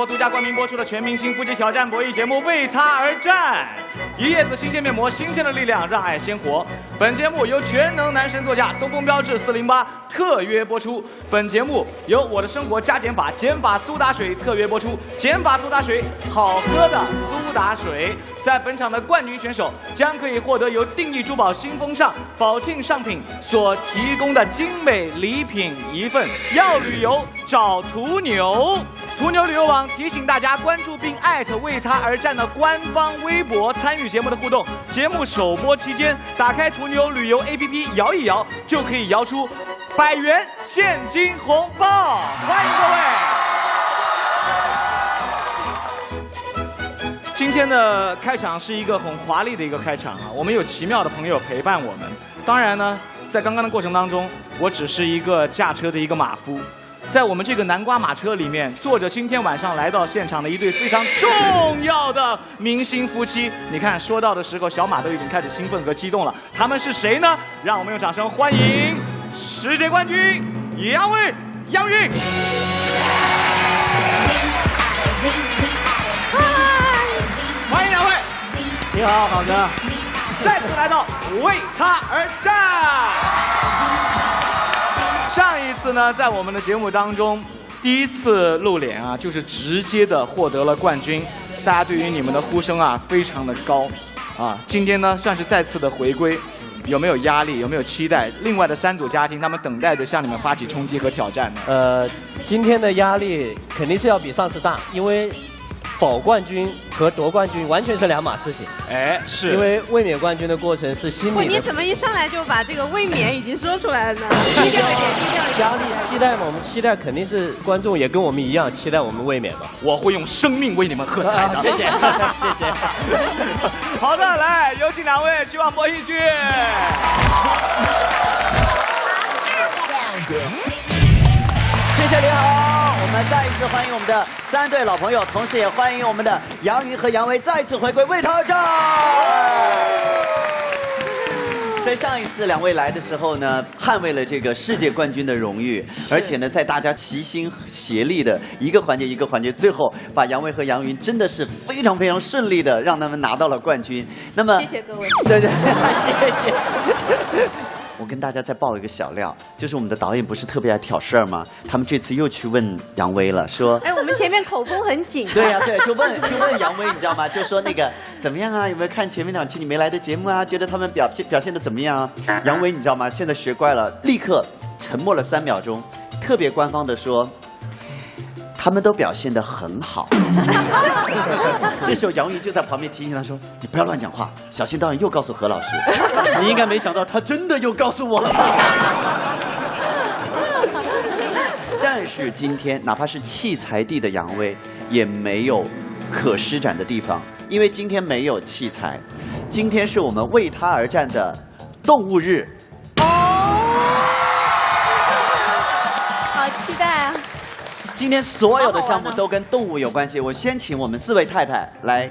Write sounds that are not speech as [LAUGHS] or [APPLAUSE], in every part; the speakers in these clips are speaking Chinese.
到由一叶子新鲜面膜独家冠名播出的全明星腹肌挑战博弈节目《为他而战》。一叶子新鲜面膜，新鲜的力量让爱鲜活。本节目由全能男神座驾东风标致四零八特约播出。本节目由我的生活加减法减法苏打水特约播出。减法苏打水，好喝的苏打水。在本场的冠军选手将可以获得由定义珠宝新风尚宝庆上品所提供的精美礼品一份。要旅游找途牛，途牛旅游网提醒大家关注并艾特为他而战的官方微博，参与节目的互动。节目首播期间，打开途牛旅游 APP 摇一摇，就可以摇出百元现金红包。欢迎各位！今天的开场是一个很华丽的一个开场啊，我们有奇妙的朋友陪伴我们。当然呢，在刚刚的过程当中，我只是一个驾车的一个马夫，在我们这个南瓜马车里面坐着今天晚上来到现场的一对非常重要的明星夫妻。你看，说到的时候，小马都已经开始兴奋和激动了。他们是谁呢？让我们用掌声欢迎世界冠军杨威、杨云。欢迎两位，你好，好的。再次来到为他而战。次呢，在我们的节目当中，第一次露脸啊，就是直接的获得了冠军。大家对于你们的呼声啊，非常的高啊。今天呢，算是再次的回归，有没有压力？有没有期待？另外的三组家庭，他们等待着向你们发起冲击和挑战呢。呃，今天的压力肯定是要比上次大，因为保冠军和夺冠军完全是两码事情。哎，是因为卫冕冠军的过程是心不，你怎么一上来就把这个卫冕已经说出来了呢？[LAUGHS] 低调一点，低调一点。压力期待嘛，我们期待肯定是观众也跟我们一样期待我们卫冕嘛。我会用生命为你们喝彩的。[LAUGHS] 谢谢，[LAUGHS] 谢谢。好的，来有请两位去往博弈区。谢谢你好，我我们再一次欢迎我们的三对老朋友，同时也欢迎我们的杨云和杨威再次回归为他而战。在上一次两位来的时候呢，捍卫了这个世界冠军的荣誉，而且呢，在大家齐心协力的一个环节一个环节，最后把杨威和杨云真的是非常非常顺利的让他们拿到了冠军。那么谢谢各位。对对，谢谢。我跟大家再爆一个小料，就是我们的导演不是特别爱挑事儿吗？他们这次又去问杨威了，说，哎，我们前面口风很紧。对呀、对，就问就问杨威，你知道吗？就说那个怎么样啊？有没有看前面两期你没来的节目啊？觉得他们表现表现的怎么样啊？杨威你知道吗？现在学乖了，立刻沉默了三秒钟，特别官方的说。他们都表现得很好，[LAUGHS] 这时候杨云就在旁边提醒他说：“你不要乱讲话，小心导演又告诉何老师。[LAUGHS] ”你应该没想到，他真的又告诉我了。[LAUGHS] 但是今天，哪怕是器材地的杨威，也没有可施展的地方，因为今天没有器材，今天是我们为他而战的动物日。哦好期待啊！今天所有的项目都跟动物有关系。我先请我们四位太太来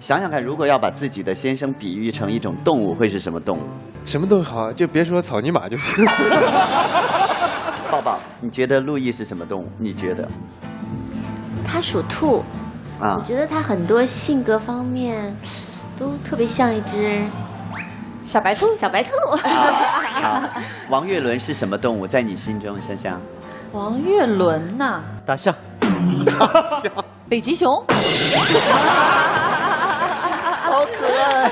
想想看，如果要把自己的先生比喻成一种动物，会是什么动物？什么都好，就别说草泥马就行。[LAUGHS] 抱抱，你觉得陆毅是什么动物？你觉得？他属兔，啊我，觉得他很多性格方面都特别像一只小白兔，小白兔。好，王岳伦是什么动物？在你心中，香香？王岳伦呐，大象，[LAUGHS] 北极熊。[LAUGHS] 好可爱。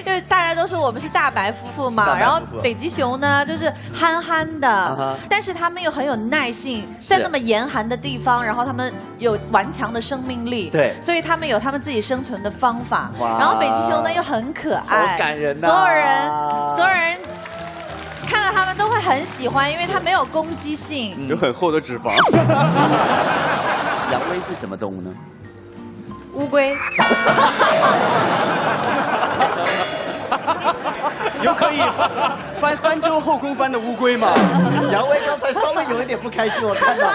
[LAUGHS] 因为大家都说我们是大白夫妇嘛，然后北极熊呢就是憨憨的，哈。但是他们又很有耐性，在那么严寒的地方，然后他们有顽强的生命力，对。所以他们有他们自己生存的方法。然后北极熊呢又很可爱，好感人呐。所有人，所有人看到他们都会很喜欢，因为它没有攻击性。有很厚的脂肪。杨威是什么动物呢？乌龟，有可以翻三周后空翻的乌龟吗？杨威刚才稍微有一点不开心，我看到。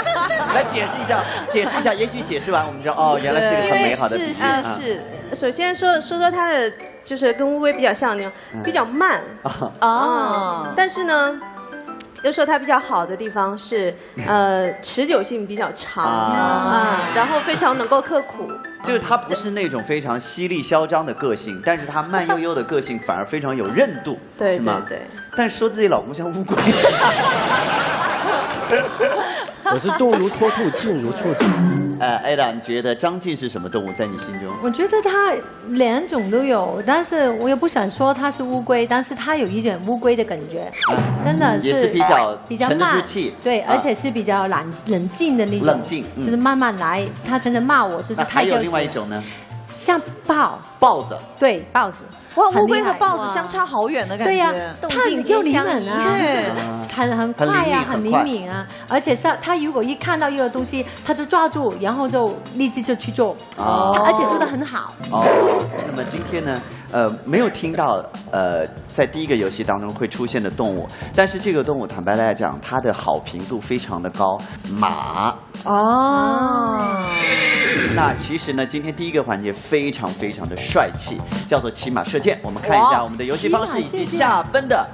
来解释一下，解释一下，也许解释完我们知道，哦，原来是一个很美好的比喻是啊。是首先说说说它的，就是跟乌龟比较像那种，比较慢啊，哦，但是呢，又说它比较好的地方是，呃，持久性比较长啊啊，然后非常能够刻苦。就是它不是那种非常犀利嚣张的个性，但是它慢悠悠的个性反而非常有韧度，对是吗？对对。但是说自己老公像乌龟，[LAUGHS] 我是动如脱兔，静如处子。呃，艾达，你觉得张晋是什么动物在你心中？我觉得它两种都有，但是我也不想说它是乌龟，但是它有一点乌龟的感觉，啊真的是也是比较比较慢气，对，啊而且是比较冷冷静的那种，冷静嗯就是慢慢来。他真的骂我，就是太还有另外一种呢，像豹，豹子。对，豹子，哇，乌龟和豹子相差好远的感觉。对呀、动它静就灵敏啊，对 [LAUGHS] 很很快呀、很灵敏啊，而且像它如果一看到一个东西，它就抓住，然后就立即就去做，哦。而且做的很好。哦，那么今天呢，呃，没有听到呃，在第一个游戏当中会出现的动物，但是这个动物坦白来讲，它的好评度非常的高，马。哦，那其实呢，今天第一个环节非常非常的帅气，叫做骑马射箭。我们看一下我们的游戏方式以及下分的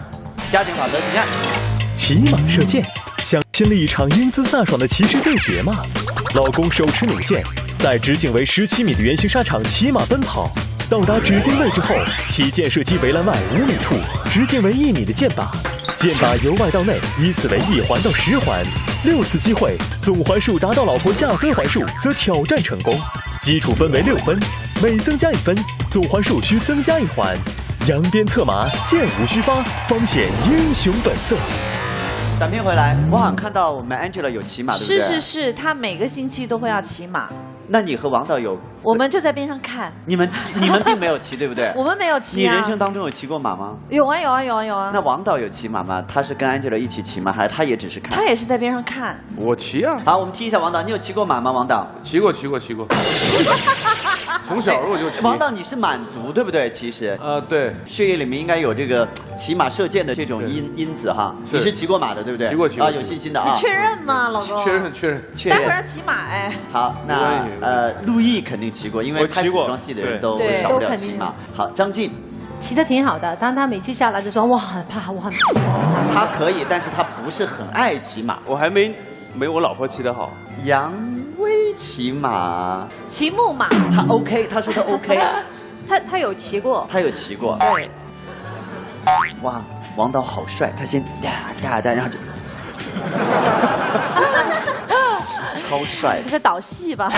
加减法则，请看。骑马射箭，想经历一场英姿飒爽的骑士对决吗？老公手持弩箭，在直径为十七米的圆形沙场骑马奔跑，到达指定位置后，起箭射击围栏外五米处直径为一米的箭靶，箭靶由外到内依次为一环到十环，六次机会，总环数达到老婆下分环数则挑战成功。基础分为六分，每增加一分，总环数需增加一环。扬鞭策马，箭无虚发，方显英雄本色。短片回来，我好像看到我们 Angela 有骑马，对不对？是是。是，他每个星期都会要骑马，那你和王导有？我们就在边上看。你们你们并没有骑，对不对？[LAUGHS] 我们没有骑啊。人生当中有骑过马吗？有啊有啊有啊有啊。那王导有骑马吗？他是跟 Angela 一起骑吗？还是他也只是看？他也是在边上看。我骑啊，好，我们听一下王导，你有骑过马吗？王导，骑过，骑过，骑过。从小我就骑。王导你是满族对不对？其实呃，对，血液里面应该有这个骑马射箭的这种因因子哈。你是骑过马的对不对？骑过骑过啊，有信心的啊。你确认吗，老公？确认确认。确待会儿要。骑马哎。好，那呃，陆毅肯定骑过，因为骑过拍古装戏的人都对少不都肯定了骑马。好，张晋骑得挺好的，但他每次下来就说我很怕，我很怕他可以，但是他不是很爱骑马。我还没没我老婆骑得好。杨威骑马，骑木马。他 OK，他说他 OK，[LAUGHS] 他他有骑过，他有骑过。对，哇，王导好帅，他先哒哒哒，然后就 [LAUGHS] 超帅他。在导戏吧？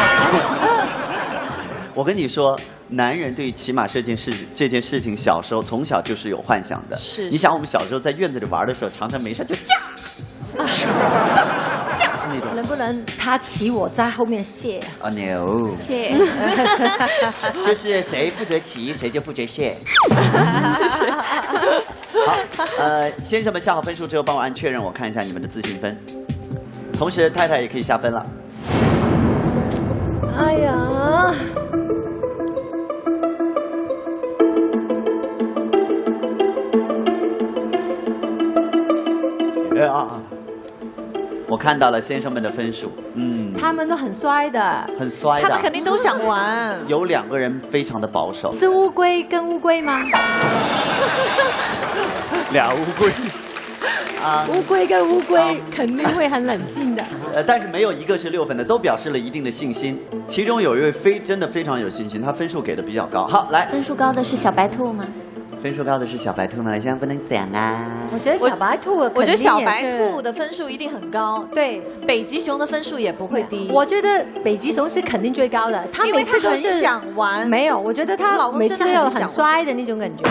我跟你说，男人对于骑马这件事这件事情，小时候从小就是有幻想的。是你想我们小时候在院子里玩的时候，常常没事就驾 [LAUGHS] 驾那种能不能他骑我在后面卸？啊牛，谢。[LAUGHS] 就是谁负责骑，谁就负责卸。[LAUGHS] 好，呃，先生们下好分数之后，帮我按确认，我看一下你们的自信分。同时，太太也可以下分了。哎呀，啊啊，我看到了先生们的分数，嗯，他们都很衰的，很衰的他们。肯定都想玩。有两个人非常的保守，是乌龟跟乌龟吗？[LAUGHS] 俩乌龟。啊，乌龟跟乌龟肯定会很冷静的。[LAUGHS] 呃，但是没有一个是六分的，都表示了一定的信心。其中有一位非真的非常有信心，他分数给的比较高。好，来，分数高的是小白兔吗？分数高的是小白兔呢，现在不能讲啦。我觉得小白兔，我觉得小白兔的分数一定很高，对。北极熊的分数也不会低。我觉得北极熊是肯定最高的，他因为每次都他很是想玩没有，我觉得我他每老公真的次都有很很想衰的那种感觉。[LAUGHS]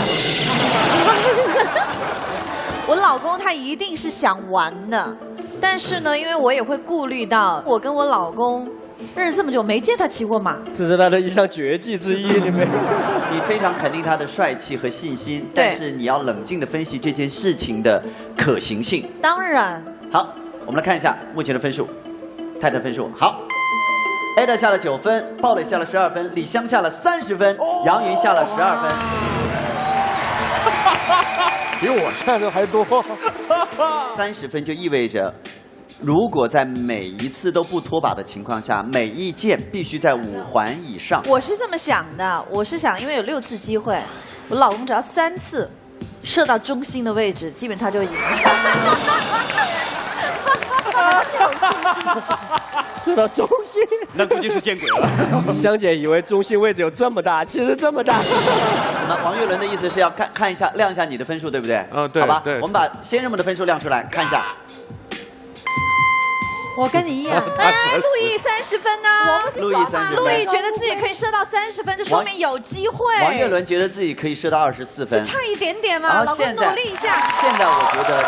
我老公他一定是想玩的，但是呢，因为我也会顾虑到，我跟我老公认识这么久，没见他骑过马。这是他的一项绝技之一，[LAUGHS] 你没？你非常肯定他的帅气和信心，但是你要冷静的分析这件事情的可行性。当然，好，我们来看一下目前的分数，太太分数好。Ada 下了九分，鲍蕾下了十二分，李湘下了三十分，杨云下了十二分。[LAUGHS] 比我下的还多。三十分就意味着，如果在每一次都不脱靶的情况下，每一箭必须在五环以上。我是这么想的，我是想，因为有六次机会，我老公只要三次射到中心的位置，基本他就赢了。射到中心，那估计是见鬼了。[LAUGHS] 香姐以为中心位置有这么大，其实这么大。怎么？王岳伦的意思是要看看一下亮一下你的分数，对不对？嗯对好吧，我们把先生们的分数亮出来看一下。我跟你一样，[LAUGHS] 哎，陆毅三十分呢？陆毅三十分陆毅觉得自己可以射到三十分，这说明有机会。王岳伦觉得自己可以射到二十四分，差一点点嘛，老公努力一下。现在我觉得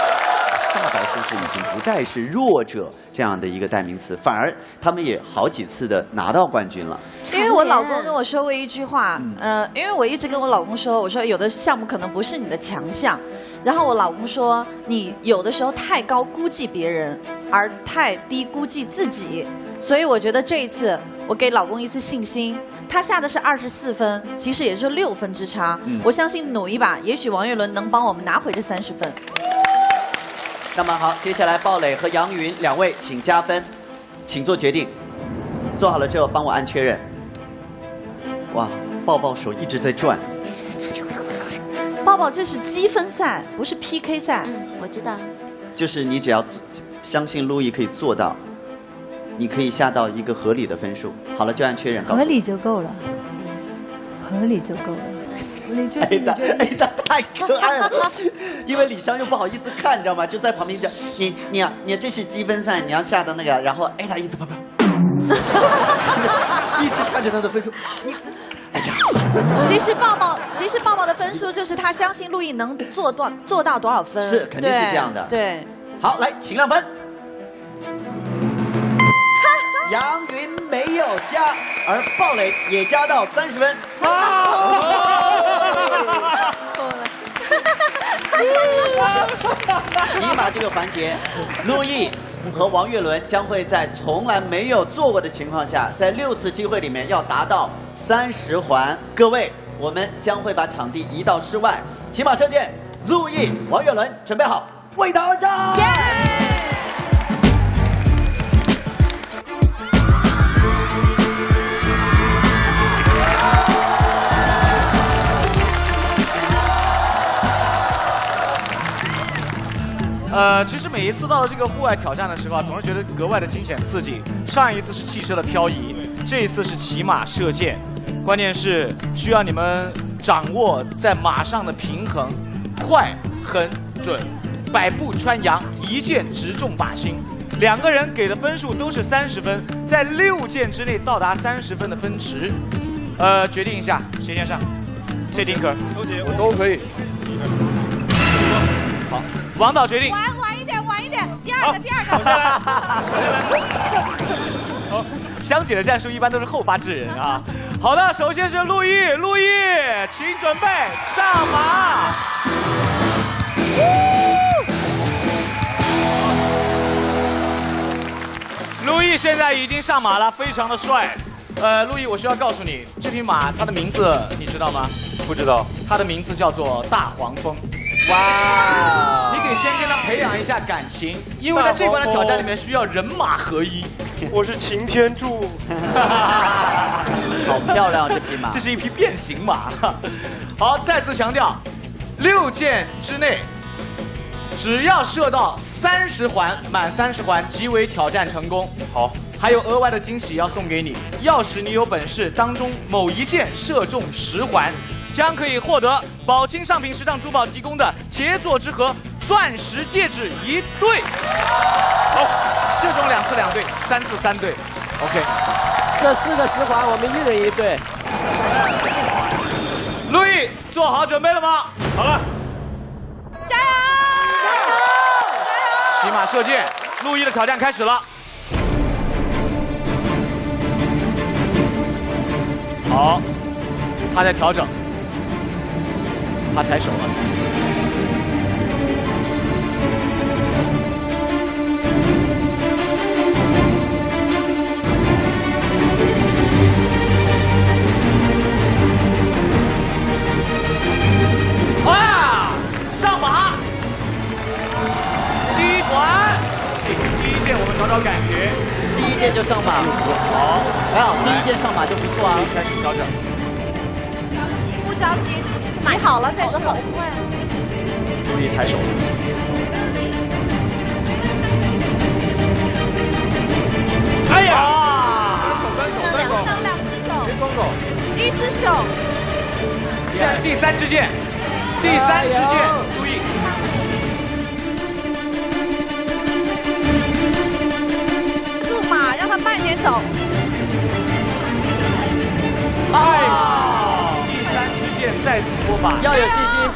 大白富士已经不再是弱者这样的一个代名词，反而他们也好几次的拿到冠军了。因为我老公跟我说过一句话，呃，因为我一直跟我老公说，我说有的项目可能不是你的强项，然后我老公说你有的时候太高估计别人，而太低估计自己，所以我觉得这一次我给老公一次信心。他下的是二十四分，其实也就六分之差。嗯我相信努一把，也许王岳伦能帮我们拿回这三十分。那么好，接下来鲍蕾和杨云两位请加分，请做决定。做好了之后帮我按确认。哇，抱抱手一直在转。抱抱，这是积分赛，不是 PK 赛。嗯，我知道。就是你只要相信路易可以做到，你可以下到一个合理的分数。好了，就按确认。合理就够了，合理就够了。你觉得？哎的你觉得？哎的太可爱了，因为李湘又不好意思看，你知道吗？就在旁边讲你你啊你这是积分赛，你要下的那个，然后哎他一直啪啪，[LAUGHS] 一直看着他的分数，你哎呀，其实抱抱，其实抱抱的分数就是他相信陆毅能做多做到多少分，是肯定是这样的对，好来请亮分。杨云没有加，而鲍蕾也加到三十分。[LAUGHS] 骑马这个环节，陆毅和王岳伦将会在从来没有做过的情况下，在六次机会里面要达到三十环。各位，我们将会把场地移到室外。骑马射箭，陆毅、王岳伦准备好，为他而战。呃，其实每一次到了这个户外挑战的时候啊，总是觉得格外的惊险刺激。上一次是汽车的漂移，这一次是骑马射箭，关键是需要你们掌握在马上的平衡，快、狠、准，百步穿杨，一箭直中靶心。两个人给的分数都是三十分，在六箭之内到达三十分的分值。呃，决定一下，谁先上？谢丁克？我都可以。好，王导决定。晚晚一点，晚一点，第二个，第二好个。[LAUGHS] 好，香姐的战术一般都是后发制人啊。好的，首先是陆毅，陆毅，请准备上马。陆毅现在已经上马了，非常的帅。呃，陆毅，我需要告诉你，这匹马它的名字你知道吗？不知道。它的名字叫做大黄蜂。哇！你得先跟他培养一下感情，因为在这关的挑战里面需要人马合一。我是擎天柱。[LAUGHS] 好漂亮啊这匹马这是一匹变形马。[LAUGHS] 好，再次强调，六箭之内，只要射到三十环，满三十环即为挑战成功。好，还有额外的惊喜要送给你，要使你有本事当中某一箭射中十环，将可以获得宝清上品时尚珠宝提供的杰作之盒钻石戒指一对。好，射中两次两对，三次三对。OK，射四个十环，我们一人一对。陆毅做好准备了吗？好了，加油！骑马射箭，陆毅的挑战开始了。好，他在调整，他抬手了。哇，上马！第一环，哎第一件我们找找感觉。第一件就上马，好，还好第一件上马就不错啊。开始调整。不着急，骑好了再说。注意抬手。哎呀！单手单手，上两只手，别双手。一只手，现在第三支箭，第三支箭，注意。驻马，让他慢点走。哎，第三支箭再次出发，要有信心。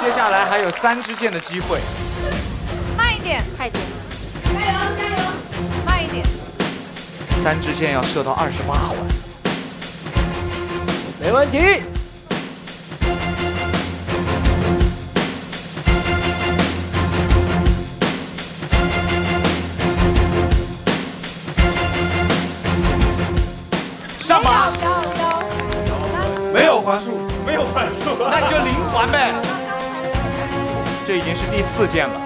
接下来还有三支箭的机会。慢一点，快点。加油加油，慢一点。三支箭要射到二十八环。没问题。你就零环呗。这已经是第四件了，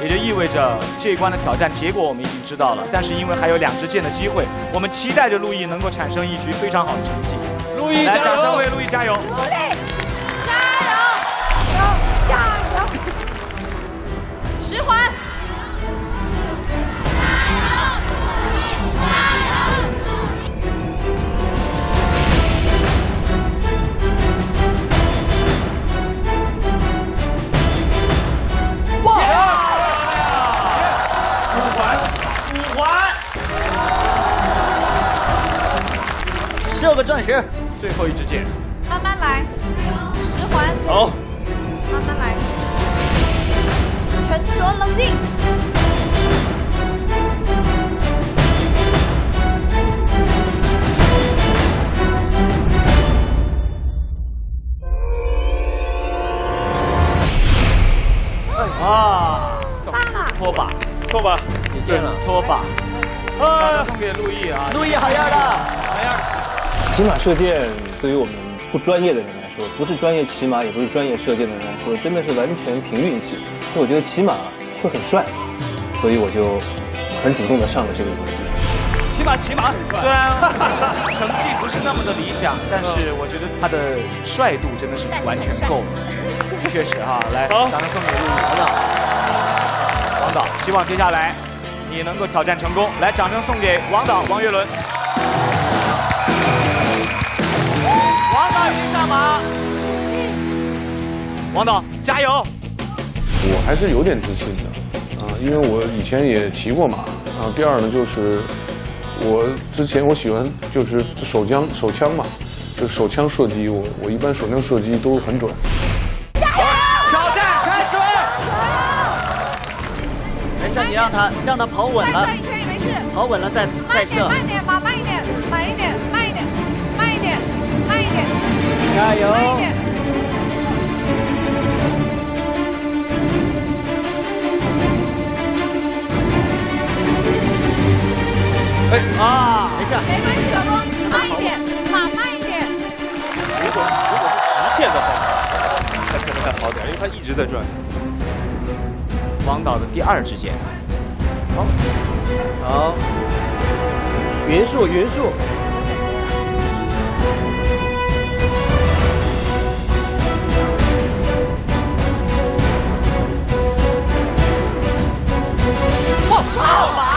也就意味着这一关的挑战结果我们已经知道了。但是因为还有两支箭的机会，我们期待着陆毅能够产生一局非常好的成绩。陆毅，来，掌声为陆毅加油！后一支箭。慢慢来，十环，好，慢慢来，沉着冷静。骑马射箭对于我们不专业的人来说，不是专业骑马，也不是专业射箭的人来说，真的是完全凭运气。因为我觉得骑马会很帅，所以我就很主动的上了这个游戏。骑马骑马很帅，虽然成绩不是那么的理想，但是我觉得他的帅度真的是完全够了，确实哈。来，掌声送给陆毅王导，王导，希望接下来你能够挑战成功。来，掌声送给王导王岳伦。上马，王导加油！我还是有点自信的，啊，因为我以前也骑过马，啊，第二呢就是我之前我喜欢就是手枪手枪嘛，就手枪射击，我我一般手枪射击都很准。挑战开始。没事，你让他让他跑稳了再转，一圈也没事。跑稳了再再射。慢点，马慢一点，加油！慢一点。哎啊，没事，没关系，老公，慢一点，马慢一点。如果如果是直线的话，那可能还好点，因为它一直在转。王导的第二支箭。好好，匀速匀速。操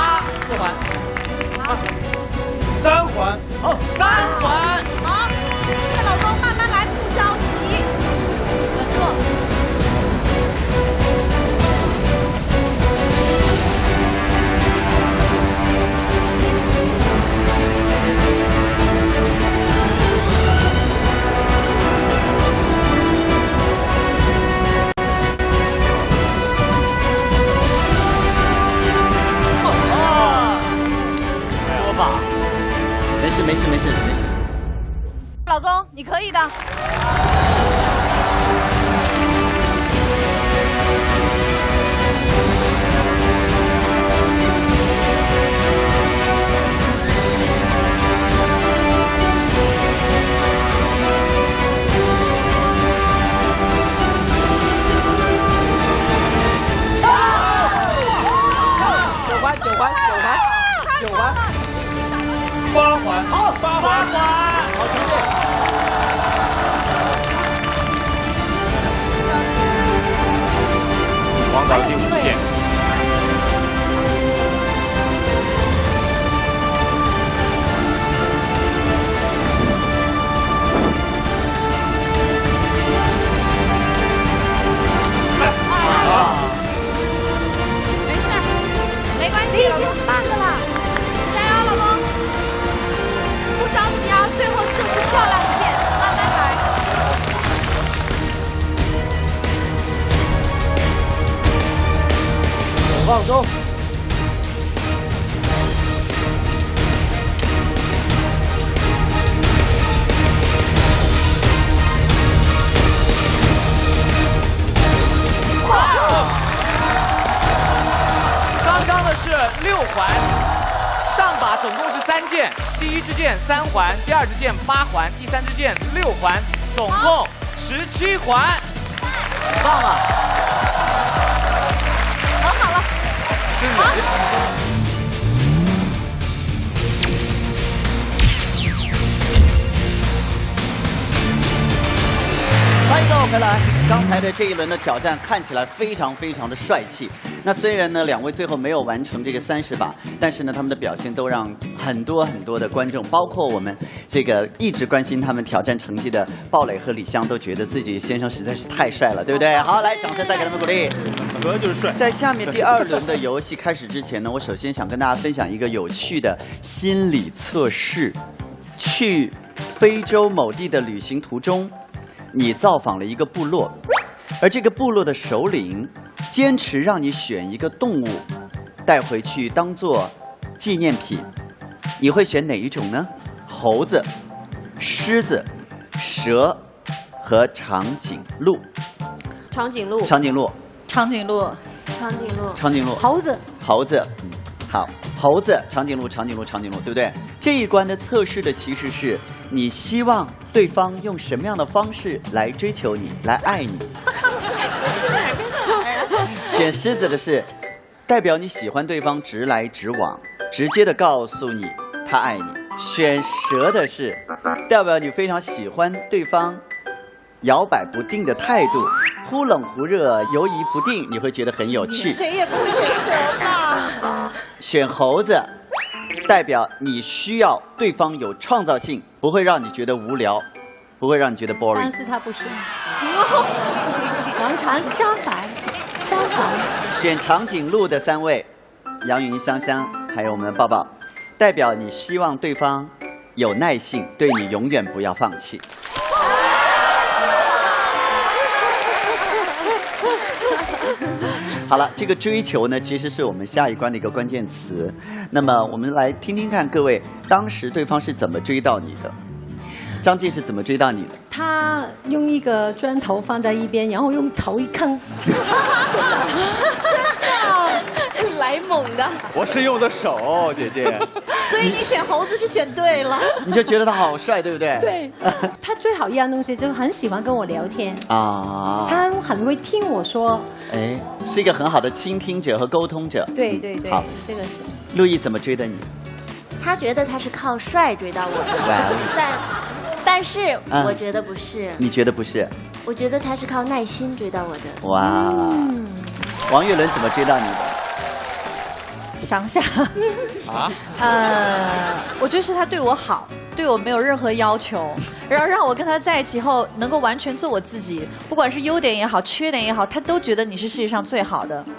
一轮的挑战看起来非常非常的帅气。那虽然呢，两位最后没有完成这个三十把，但是呢，他们的表现都让很多很多的观众，包括我们这个一直关心他们挑战成绩的鲍蕾和李湘，都觉得自己先生实在是太帅了，对不对？好，来，掌声再给他们鼓励。主要就是帅。在下面第二轮的游戏开始之前呢，我首先想跟大家分享一个有趣的心理测试。去非洲某地的旅行途中，你造访了一个部落，而这个部落的首领坚持让你选一个动物带回去当做纪念品，你会选哪一种呢？猴子、狮子、蛇和长颈鹿。长颈鹿，长颈鹿，长颈鹿，长颈鹿，长颈鹿，猴子，猴子，嗯，好，猴子，长颈鹿，长颈鹿，长颈鹿，对不对？这一关的测试的其实是你希望对方用什么样的方式来追求你，来爱你。[LAUGHS] 选狮子的是，代表你喜欢对方直来直往，直接的告诉你他爱你。选蛇的是，代表你非常喜欢对方摇摆不定的态度，忽冷忽热，犹疑不定，你会觉得很有趣。谁也不会选蛇吧？选猴子，代表你需要对方有创造性，不会让你觉得无聊，不会让你觉得 boring。但是他不是，[LAUGHS] 完全相反，相反。选长颈鹿的三位，杨云、香香，还有我们的抱抱，代表你希望对方有耐性，对你永远不要放弃。好了，这个追求呢，其实是我们下一关的一个关键词。那么，我们来听听看各位当时对方是怎么追到你的。张晋是怎么追到你的？他用一个砖头放在一边，然后用头一坑，[LAUGHS] [LAUGHS] 来猛的。我是用的手，姐姐。所以你选猴子是选对了。[LAUGHS] 你就觉得他好帅，对不对？对，他最好一样东西就是很喜欢跟我聊天，啊，他很会听我说，哎，是一个很好的倾听者和沟通者。对对对好，这个是。陆毅怎么追的你？他觉得他是靠帅追到我的，[LAUGHS] 但但是嗯我觉得不是，你觉得不是？我觉得他是靠耐心追到我的。哇，王岳伦怎么追到你的？想想，[LAUGHS] 啊？呃，我觉得是他对我好，对我没有任何要求，[LAUGHS] 然后让我跟他在一起后能够完全做我自己，不管是优点也好，缺点也好，他都觉得你是世界上最好的。[LAUGHS]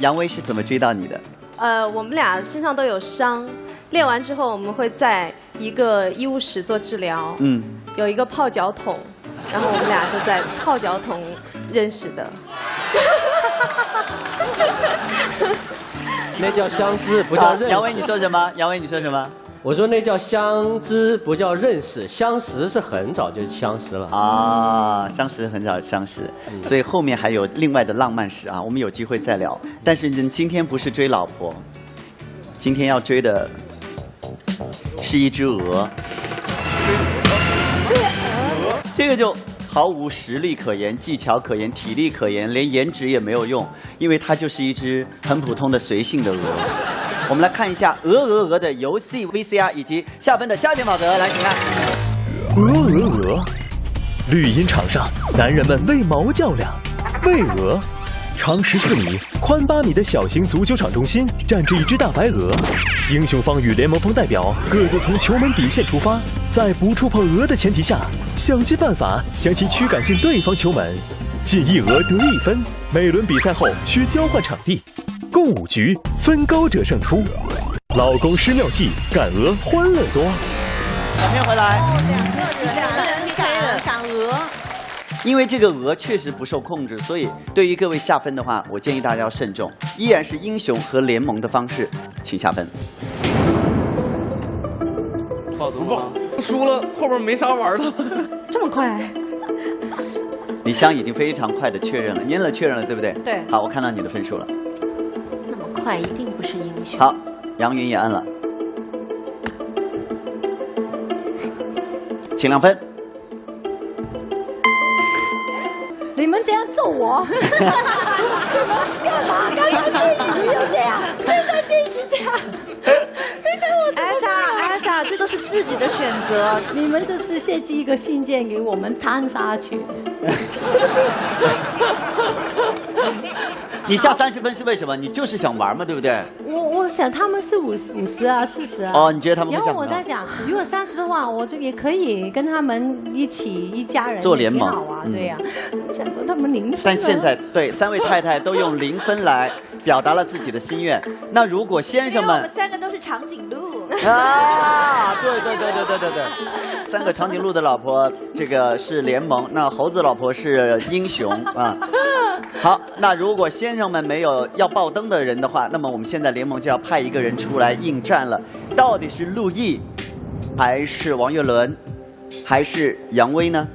杨威是怎么追到你的？呃，我们俩身上都有伤，练完之后我们会在一个医务室做治疗，嗯，有一个泡脚桶，然后我们俩就在泡脚桶认识的。[LAUGHS] 那叫相知，不叫认识。好杨威你说什么？杨威你说什么？我说那叫相知，不叫认识。相识是很早就相识了。啊，相识很早相识，所以后面还有另外的浪漫史啊，我们有机会再聊。但是呢今天不是追老婆，今天要追的是一只鹅。这个就毫无实力可言、技巧可言、体力可言，连颜值也没有用，因为它就是一只很普通的随性的鹅。我们来看一下《鹅鹅鹅》的游戏 VCR 以及下分的加点法则，来，请看。鹅鹅鹅，绿茵场上，男人们为毛较量，为鹅。长十四米、宽八米的小型足球场中心站着一只大白鹅。英雄方与联盟方代表各自从球门底线出发，在不触碰鹅的前提下，想尽办法将其驱赶进对方球门。进一鹅得一分。每轮比赛后需交换场地，共五局，分高者胜出。老公施妙计，赶鹅欢乐多。小片回来。两个人，两个人。因为这个鹅确实不受控制，所以对于各位下分的话，我建议大家要慎重，依然是英雄和联盟的方式，请下分。好不够，输了后边没啥玩的。[LAUGHS] 这么快？李湘已经非常快的确认了，您了确认了，对不对？对。好，我看到你的分数了。那么快，一定不是英雄。好，杨云也按了，请亮分。你们这样揍我，[LAUGHS] 你们干嘛？刚刚这一局就这样，现在这一局这样，[LAUGHS] 你想我艾达，艾达，这都是自己的选择，你们就是设计一个信件给我们参杀去，[LAUGHS] 你下三十分是为什么？你就是想玩嘛，对不对？我我想他们是五十五十啊，四十啊。哦，你觉得他们会然后我在想，如果三十的话，我就也可以跟他们一起一家人做联盟啊，嗯对呀、我想说他们零分啊。但现在对三位太太都用零分来表达了自己的心愿。那如果先生们我们三个都是长颈鹿。啊，[LAUGHS] 对对对对对对对，三个长颈鹿的老婆，这个是联盟，那猴子老婆是英雄啊。[LAUGHS] 好，那如果先生们没有要爆灯的人的话，那么我们现在联盟就要派一个人出来应战了，到底是陆毅，还是王岳伦，还是杨威呢？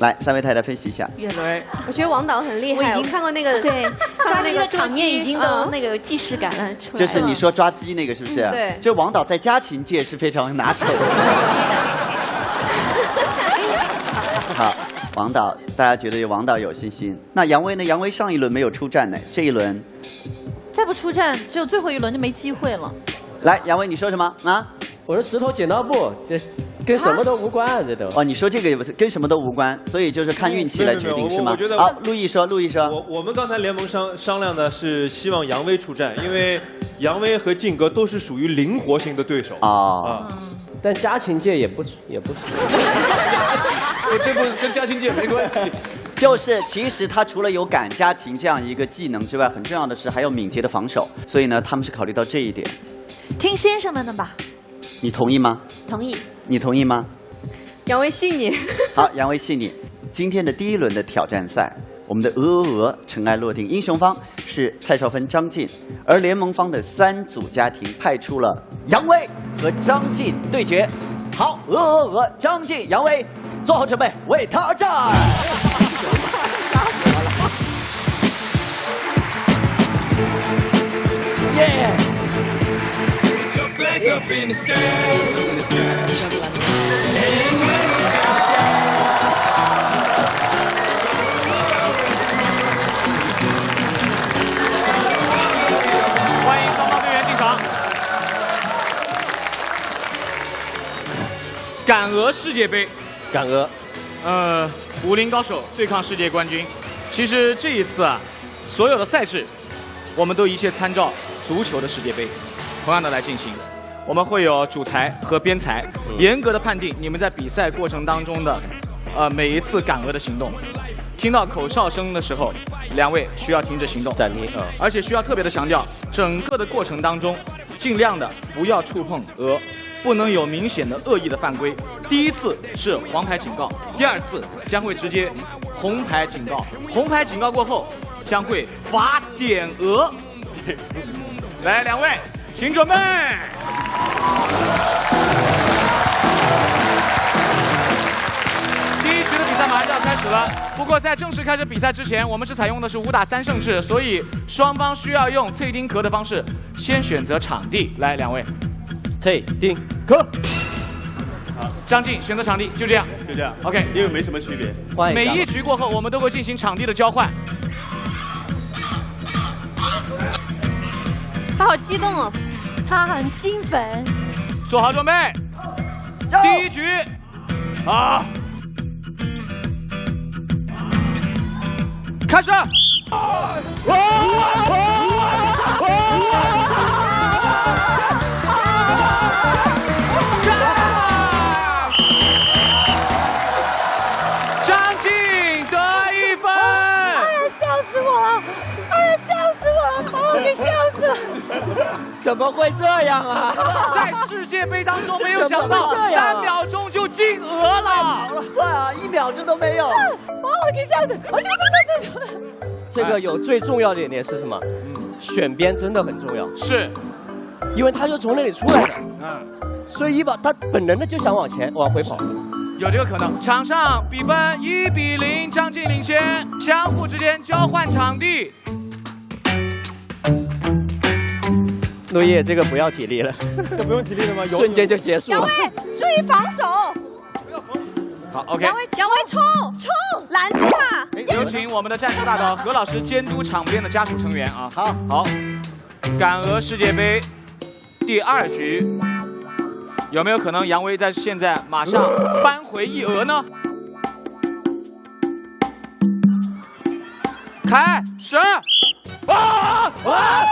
来，三位太太分析一下。岳伦，我觉得王导很厉害，我已经看过那个对抓那个抓鸡的场面已经都嗯那个有既视感了出来了。就是你说抓鸡那个是不是？嗯对这王导在家禽界是非常拿手的。[LAUGHS] [LAUGHS] 好，王导，大家觉得王导有信心。那杨威呢？杨威上一轮没有出战呢，这一轮，再不出战，只有最后一轮就没机会了。来，杨威你说什么啊？我说石头剪刀布，这跟什么都无关啊，这都。哦，你说这个跟什么都无关，所以就是看运气来决定是吗好，陆毅说，陆毅说，我我们刚才联盟商商量的是希望杨威出战，因为杨威和靖哥都是属于灵活型的对手啊。但家禽界也不也不是。这不跟家禽界没关系。[LAUGHS] 就是其实他除了有赶家禽这样一个技能之外，很重要的是还有敏捷的防守，所以呢，他们是考虑到这一点。听先生们的吧。你同意吗？同意。你同意吗？杨威信你。[LAUGHS] 好，杨威信你。今天的第一轮的挑战赛，我们的鹅鹅鹅尘埃落定，英雄方是蔡少芬、张晋，而联盟方的三组家庭派出了杨威和张晋对决。好，鹅鹅鹅，张晋、杨威，做好准备，为他而战。耶！Flags up in the sky, in the sky. And 欢迎双方队员进场。敢鹅世界杯，敢鹅，呃，武林高手对抗世界冠军。其实这一次啊，所有的赛制，我们都一切参照足球的世界杯，同样的来进行。我们会有主裁和边裁，严格的判定你们在比赛过程当中的，呃，每一次赶鹅的行动。听到口哨声的时候，两位需要停止行动，暂停啊。而且需要特别的强调，整个的过程当中，尽量的不要触碰鹅，不能有明显的恶意的犯规。第一次是黄牌警告，第二次将会直接红牌警告。红牌警告过后，将会罚点鹅。[LAUGHS] 来，两位，请准备。第一局的比赛马上就要开始了，不过在正式开始比赛之前，我们是采用的是五打三胜制，所以双方需要用脆丁壳的方式先选择场地。来，两位，脆丁壳。好，张晋选择场地，就这样，就这样。OK，因为没什么区别。每一局过后，我们都会进行场地的交换。他好激动哦，他很兴奋，做好准备，第一局，好。开始。怎么会这样啊？[LAUGHS] 在世界杯当中，没有想到三秒钟就进额了。算啊，一秒钟都没有。把我给吓死！我这这这这。这个有最重要的一点是什么？选边真的很重要，是，因为他就从那里出来的，嗯，所以一把他本能的就想往前往回跑。有这个可能。场上比分一比零，张晋领先，相互之间交换场地。落叶，这个不要体力了，[LAUGHS] 这不用体力了吗？瞬间就结束了。杨威，注意防守。好，OK 杨。威，杨威冲冲，拦住他。有请我们的战术大导何老师监督场边的家属成员啊。好，好，感俄世界杯第二局，有没有可能杨威在现在马上扳回一俄呢？开始！啊啊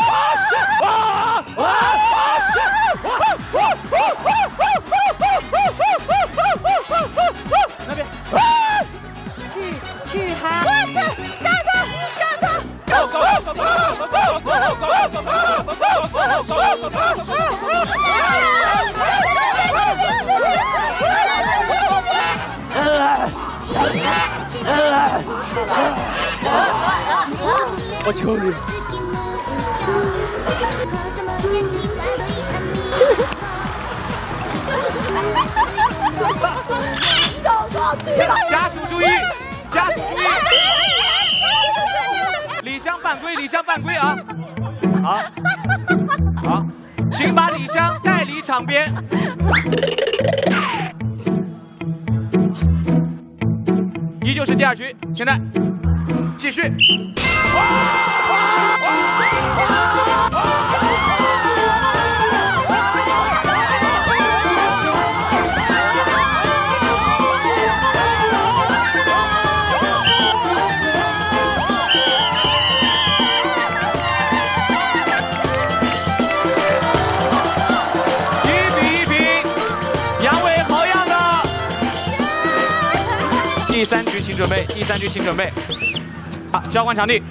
你，走过去吧。家属注意，家属注意，李湘犯规，李湘犯规啊！好，好，请把李湘带离场边。场地。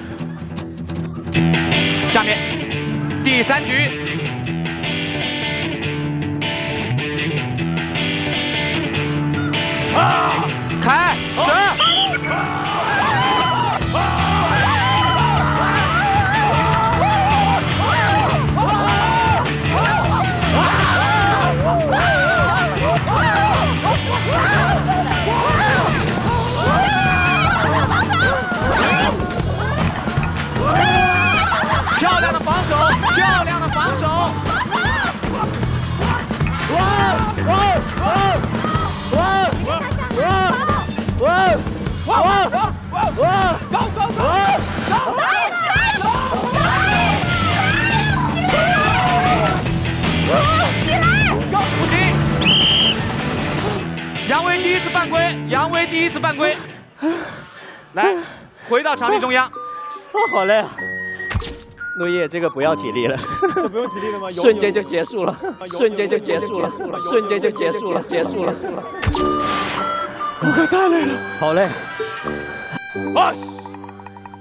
下面第三局。回到场地中央。啊，好累啊！落叶，这个不要体力了，不用体力了吗？[LAUGHS] 瞬间就结束了，瞬间就结束了，瞬间就结束了，结束了。我可太累了，好累。哇！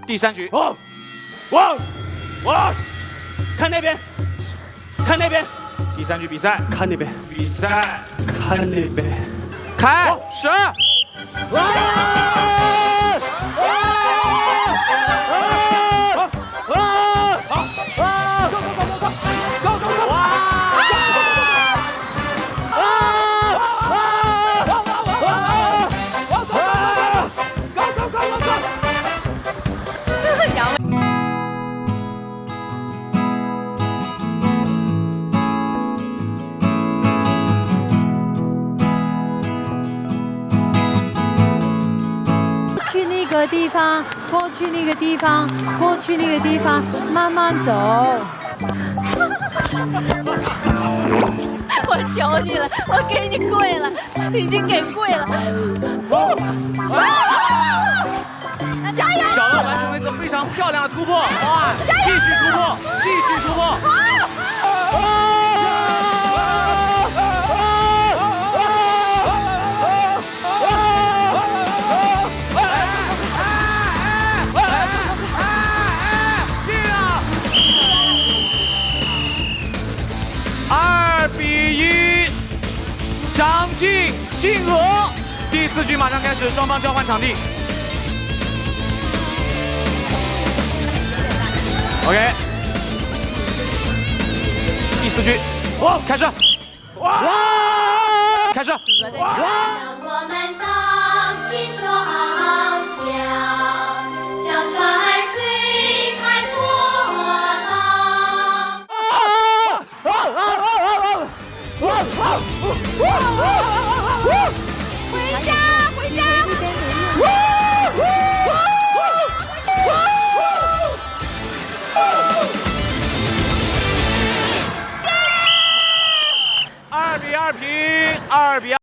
第三局，哇哇哇！看那边，看那边。第三局比赛，看那边，比赛，看那边。开始！去个地方，过去那个地方，过去那个地方，慢慢走。[LAUGHS] 我求你了，我给你跪了，已经给跪了。那加油！小乐完成了一次非常漂亮的突破，哇！继续突破，继续突破。张晋晋鹅。第四局马上开始，双方交换场地。OK，第四局，哇，开始，哇，开始，哇。回家，回家！二比二平，二比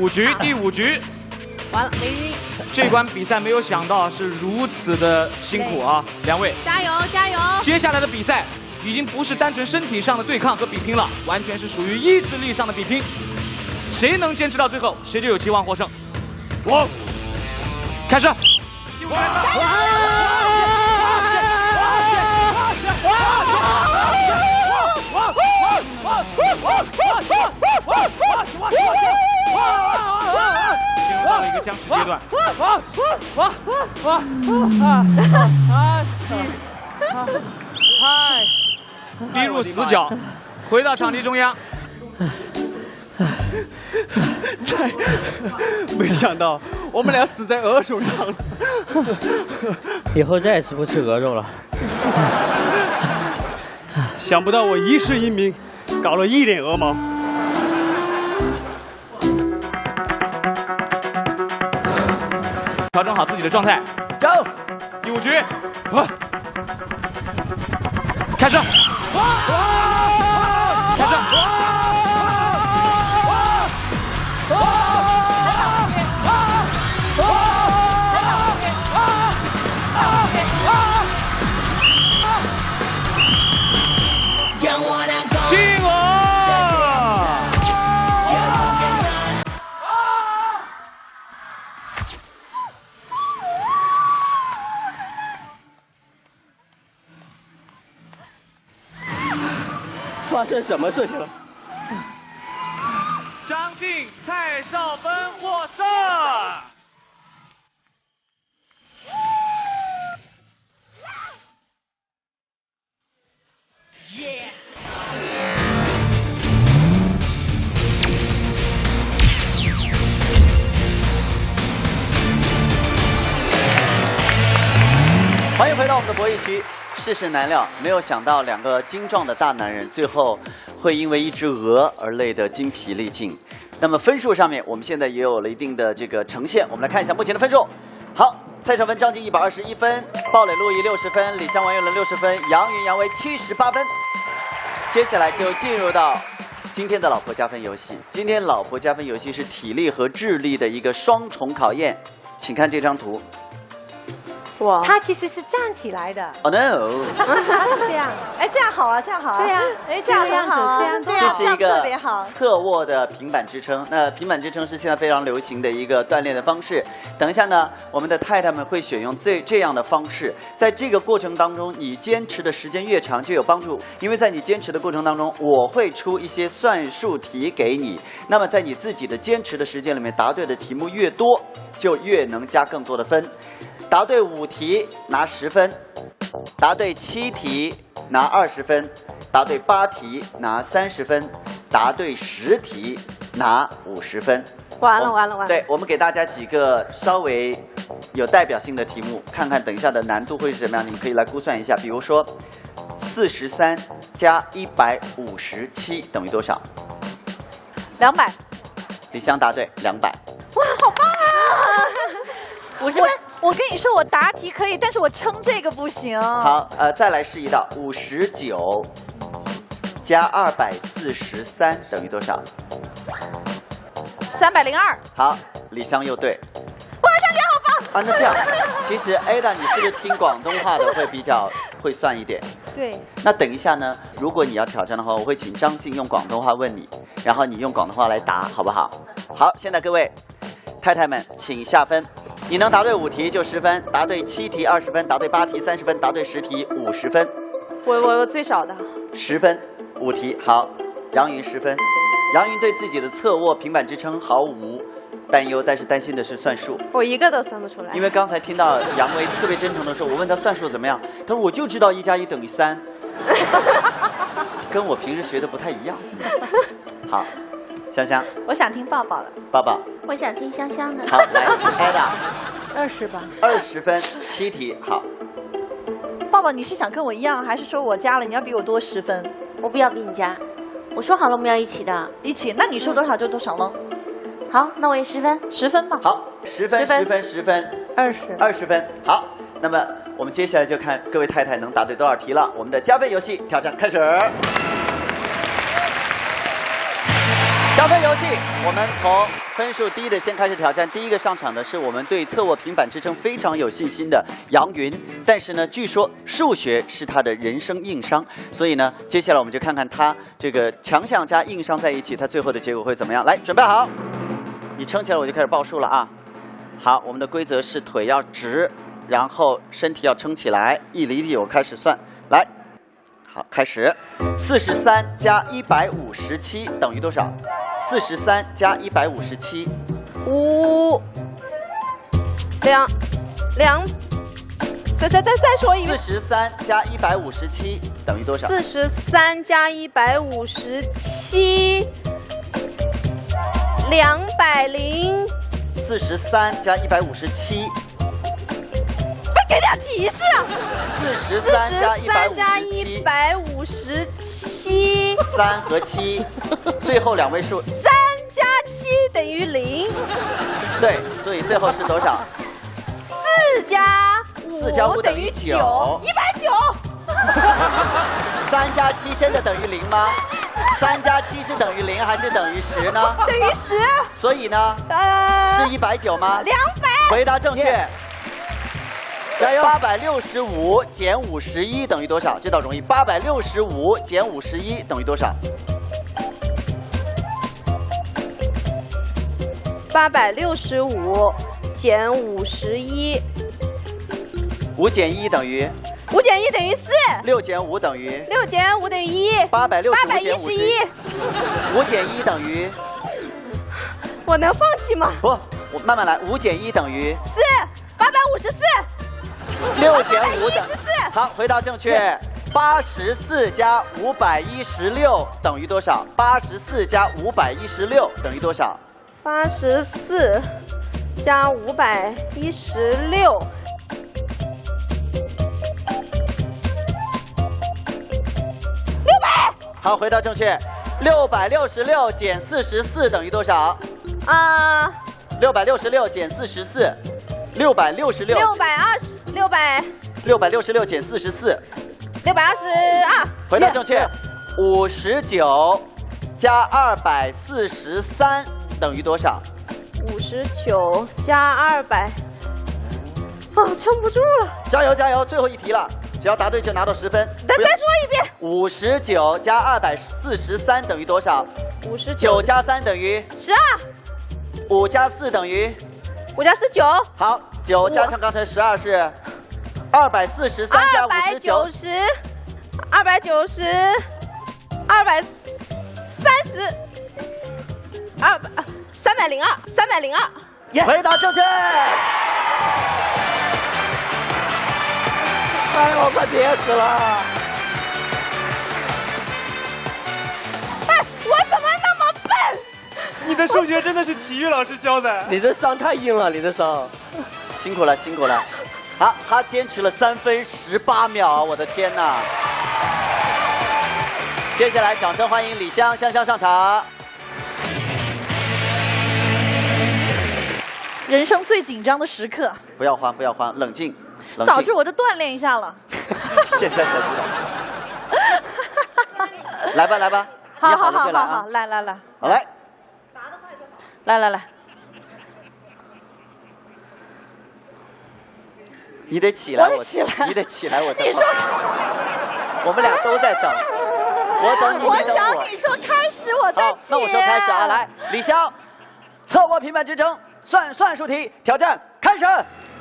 五局，第五局，完了，没晕。这关比赛没有想到是如此的辛苦啊，两位。加油，加油！接下来的比赛已经不是单纯身体上的对抗和比拼了，完全是属于意志力上的比拼。谁能坚持到最后，谁就有希望获胜。我开始。进入到了一个僵持阶段。嗨，逼入死角，回到场地中央。这没想到我们俩死在鹅手上了。以后再也吃不吃鹅肉了。想不到我一世英名，搞了一脸鹅毛。调整好自己的状态，加油！第五局，开始，开始。发生什么事情了？张晋、蔡少芬获胜。欢迎回到我们的博弈区。世事难料，没有想到两个精壮的大男人，最后会因为一只鹅而累得精疲力尽。那么分数上面，我们现在也有了一定的这个呈现。我们来看一下目前的分数。好，蔡少芬、张晋一百二十一分，鲍蕾、陆毅六十分，李湘、王岳伦六十分，杨云、杨威七十八分。接下来就进入到今天的老婆加分游戏。今天老婆加分游戏是体力和智力的一个双重考验，请看这张图。哇他其实是站起来的。Oh no！他是这样，哎，这样好啊，这样好啊。对啊哎，这样这样很好啊，这样这样这样这是一个特别好。侧卧的平板支撑。那平板支撑是现在非常流行的一个锻炼的方式。等一下呢，我们的太太们会选用这这样的方式，在这个过程当中，你坚持的时间越长就有帮助，因为在你坚持的过程当中，我会出一些算术题给你。那么在你自己的坚持的时间里面，答对的题目越多，就越能加更多的分。答对五题拿十分，答对七题拿二十分，答对八题拿三十分，答对十题拿五十分。完了完了完了！对，我们给大家几个稍微有代表性的题目，看看等一下的难度会是什么样，你们可以来估算一下。比如说，四十三加一百五十七等于多少？两百。李湘答对，两百。哇，好棒啊！我是我跟你说，我答题可以，但是我称这个不行。好，呃，再来试一道，五十九加二百四十三等于多少？三百零二。好，李湘又对。哇，小姐好棒！啊，那这样，其实 Ada，你是不是听广东话的会比较 [LAUGHS] 会算一点？对，那等一下呢，如果你要挑战的话，我会请张静用广东话问你，然后你用广东话来答，好不好？好，现在各位太太们，请下分。你能答对五题就十分，答对七题二十分，答对八题三十分，答对十题五十分。我我我最少的。十分，五题好。杨云十分，杨云对自己的侧卧平板支撑毫无担忧，但是担心的是算术。我一个都算不出来。因为刚才听到杨威特别真诚的说，我问他算术怎么样，他说我就知道一加一等于三，跟我平时学的不太一样。[LAUGHS] 好，香香，我想听抱抱了。抱抱，我想听香香的。好，来，Ada，[LAUGHS] 二十吧。二十分，七题，好。抱抱，你是想跟我一样，还是说我加了你要比我多十分？我不要比你加，我说好了我们要一起的。一起？那你说多少就多少喽。好，那我也十分，十分吧。好，十分，十分，十分，二十，二十分。好，那么我们接下来就看各位太太能答对多少题了。我们的加分游戏挑战开始。加分游戏，我们从分数低的先开始挑战。第一个上场的是我们对侧卧平板支撑非常有信心的杨云，但是呢，据说数学是他的人生硬伤，所以呢，接下来我们就看看他这个强项加硬伤在一起，他最后的结果会怎么样。来，准备好，你撑起来，我就开始报数了啊。好，我们的规则是腿要直，然后身体要撑起来，一厘米我开始算，来，好，开始，四十三加一百五十七等于多少？四十三加一百五十七，五两两，再再再再说一遍。四十三加一百五十七等于多少？四十三加一百五十七，两百零。四十三加一百五十七，快给点提示啊！四十三加一百五加十七，一百五十七，三和七，最后两位数，三加七等于零，对，所以最后是多少？四加四加五等于九，一百九。三加七真的等于零吗？三加七是等于零还是等于十呢？等于十。所以呢？呃，是一百九吗？两百。回答正确。加油！八百六十五减五十一等于多少？这道容易。八百六十五减五十一等于多少？八百六十五减五十一，五减一等于？五减一等于四。六减五等于？六减五等于一。八百六十八百一五减五十十一。五减一等于？我能放弃吗？不，我慢慢来。五减一等于？四。八百五十四。[LAUGHS] 六减五等十四。好，回答正确。八十四加五百一十六等于多少？八十四加五百一十六等于多少？八十四加五百一十六，六百。好，回答正确。六百六十六减四十四等于多少？啊，六百六十六减四十四，六百六十六。六百二十，六百六百六十六减四十四，六百二十二。回答正确。五十九加二百四十三等于多少？五十九加二百啊，撑不住了。加油加油！最后一题了，只要答对就拿到十分。再再说一遍。五十九加二百四十三等于多少？五十九加三等于十二，五加四等于五加四九，好，九加上刚才十二是二百四十三加五十九九，十，二百九十，二百三十，二百三百零二，三百零二。回答正确。哎呦，我快憋死了！哎，我怎么？你的数学真的是体育老师教的。你的伤太硬了，你的伤。辛苦了，辛苦了。好，他坚持了三分十八秒，我的天哪！接下来，掌声欢迎李湘湘湘上场。人生最紧张的时刻，不要慌，不要慌，冷静，冷静。早知我就锻炼一下了。现在才知道。[LAUGHS] 来吧，来吧，好好好好好！来来来，好来，来来来，你得起来，我得起来你得起来，我在你说我们俩都在等，我等你，我想你说开始，我再好，那我说开始啊，来，李湘，侧卧平板支撑，算算术题挑战开始。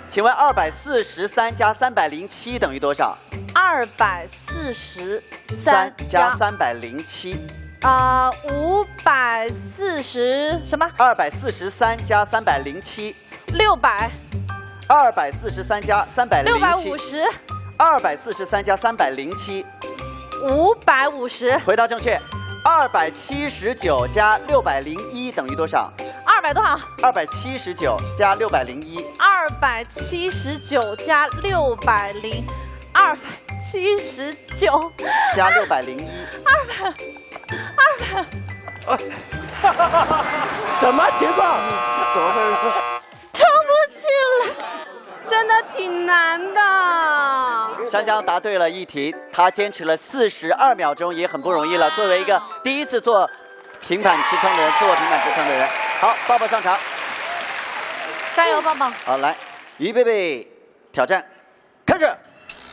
请问二百四十三加三百零七等于多少？二百四十三三加三百零七。啊五百四十什么？二百四十三加三百零七。六百二百四十三加三百零六百七五。十二百四十三加三百零七。五百五十回答正确。二百七十九加六百零一等于多少？二百多少？二百七十九加六百零一。二百七十九加六百零，二百七十九加六百零一。二百二百，什么情况？怎么回事？撑不起来。真的挺难的。香香答对了一题，她坚持了四十二秒钟，也很不容易了。作为一个第一次做平板支撑的人，侧卧平板支撑的人，好，抱抱上场。加油，抱抱！好，来，于贝贝，挑战，开始。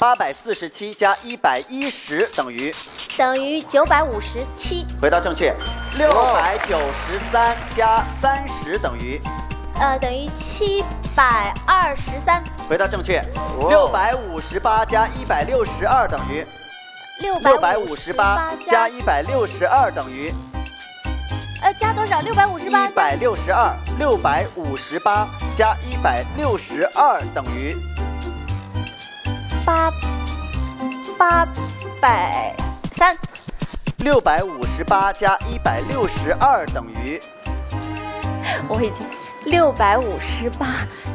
八百四十七加一百一十等于，等于九百五十七，回答正确。六百九十三加三十等于，呃，等于七百二十三，回答正确。六百五十八加一百六十二等于，六百五十八加一百六十二等于，呃加多少？六百五十八一百六十二。六百五十八加一百六十二等于，八八百三，六百五十八加一百六十二等于，我已经六百五十八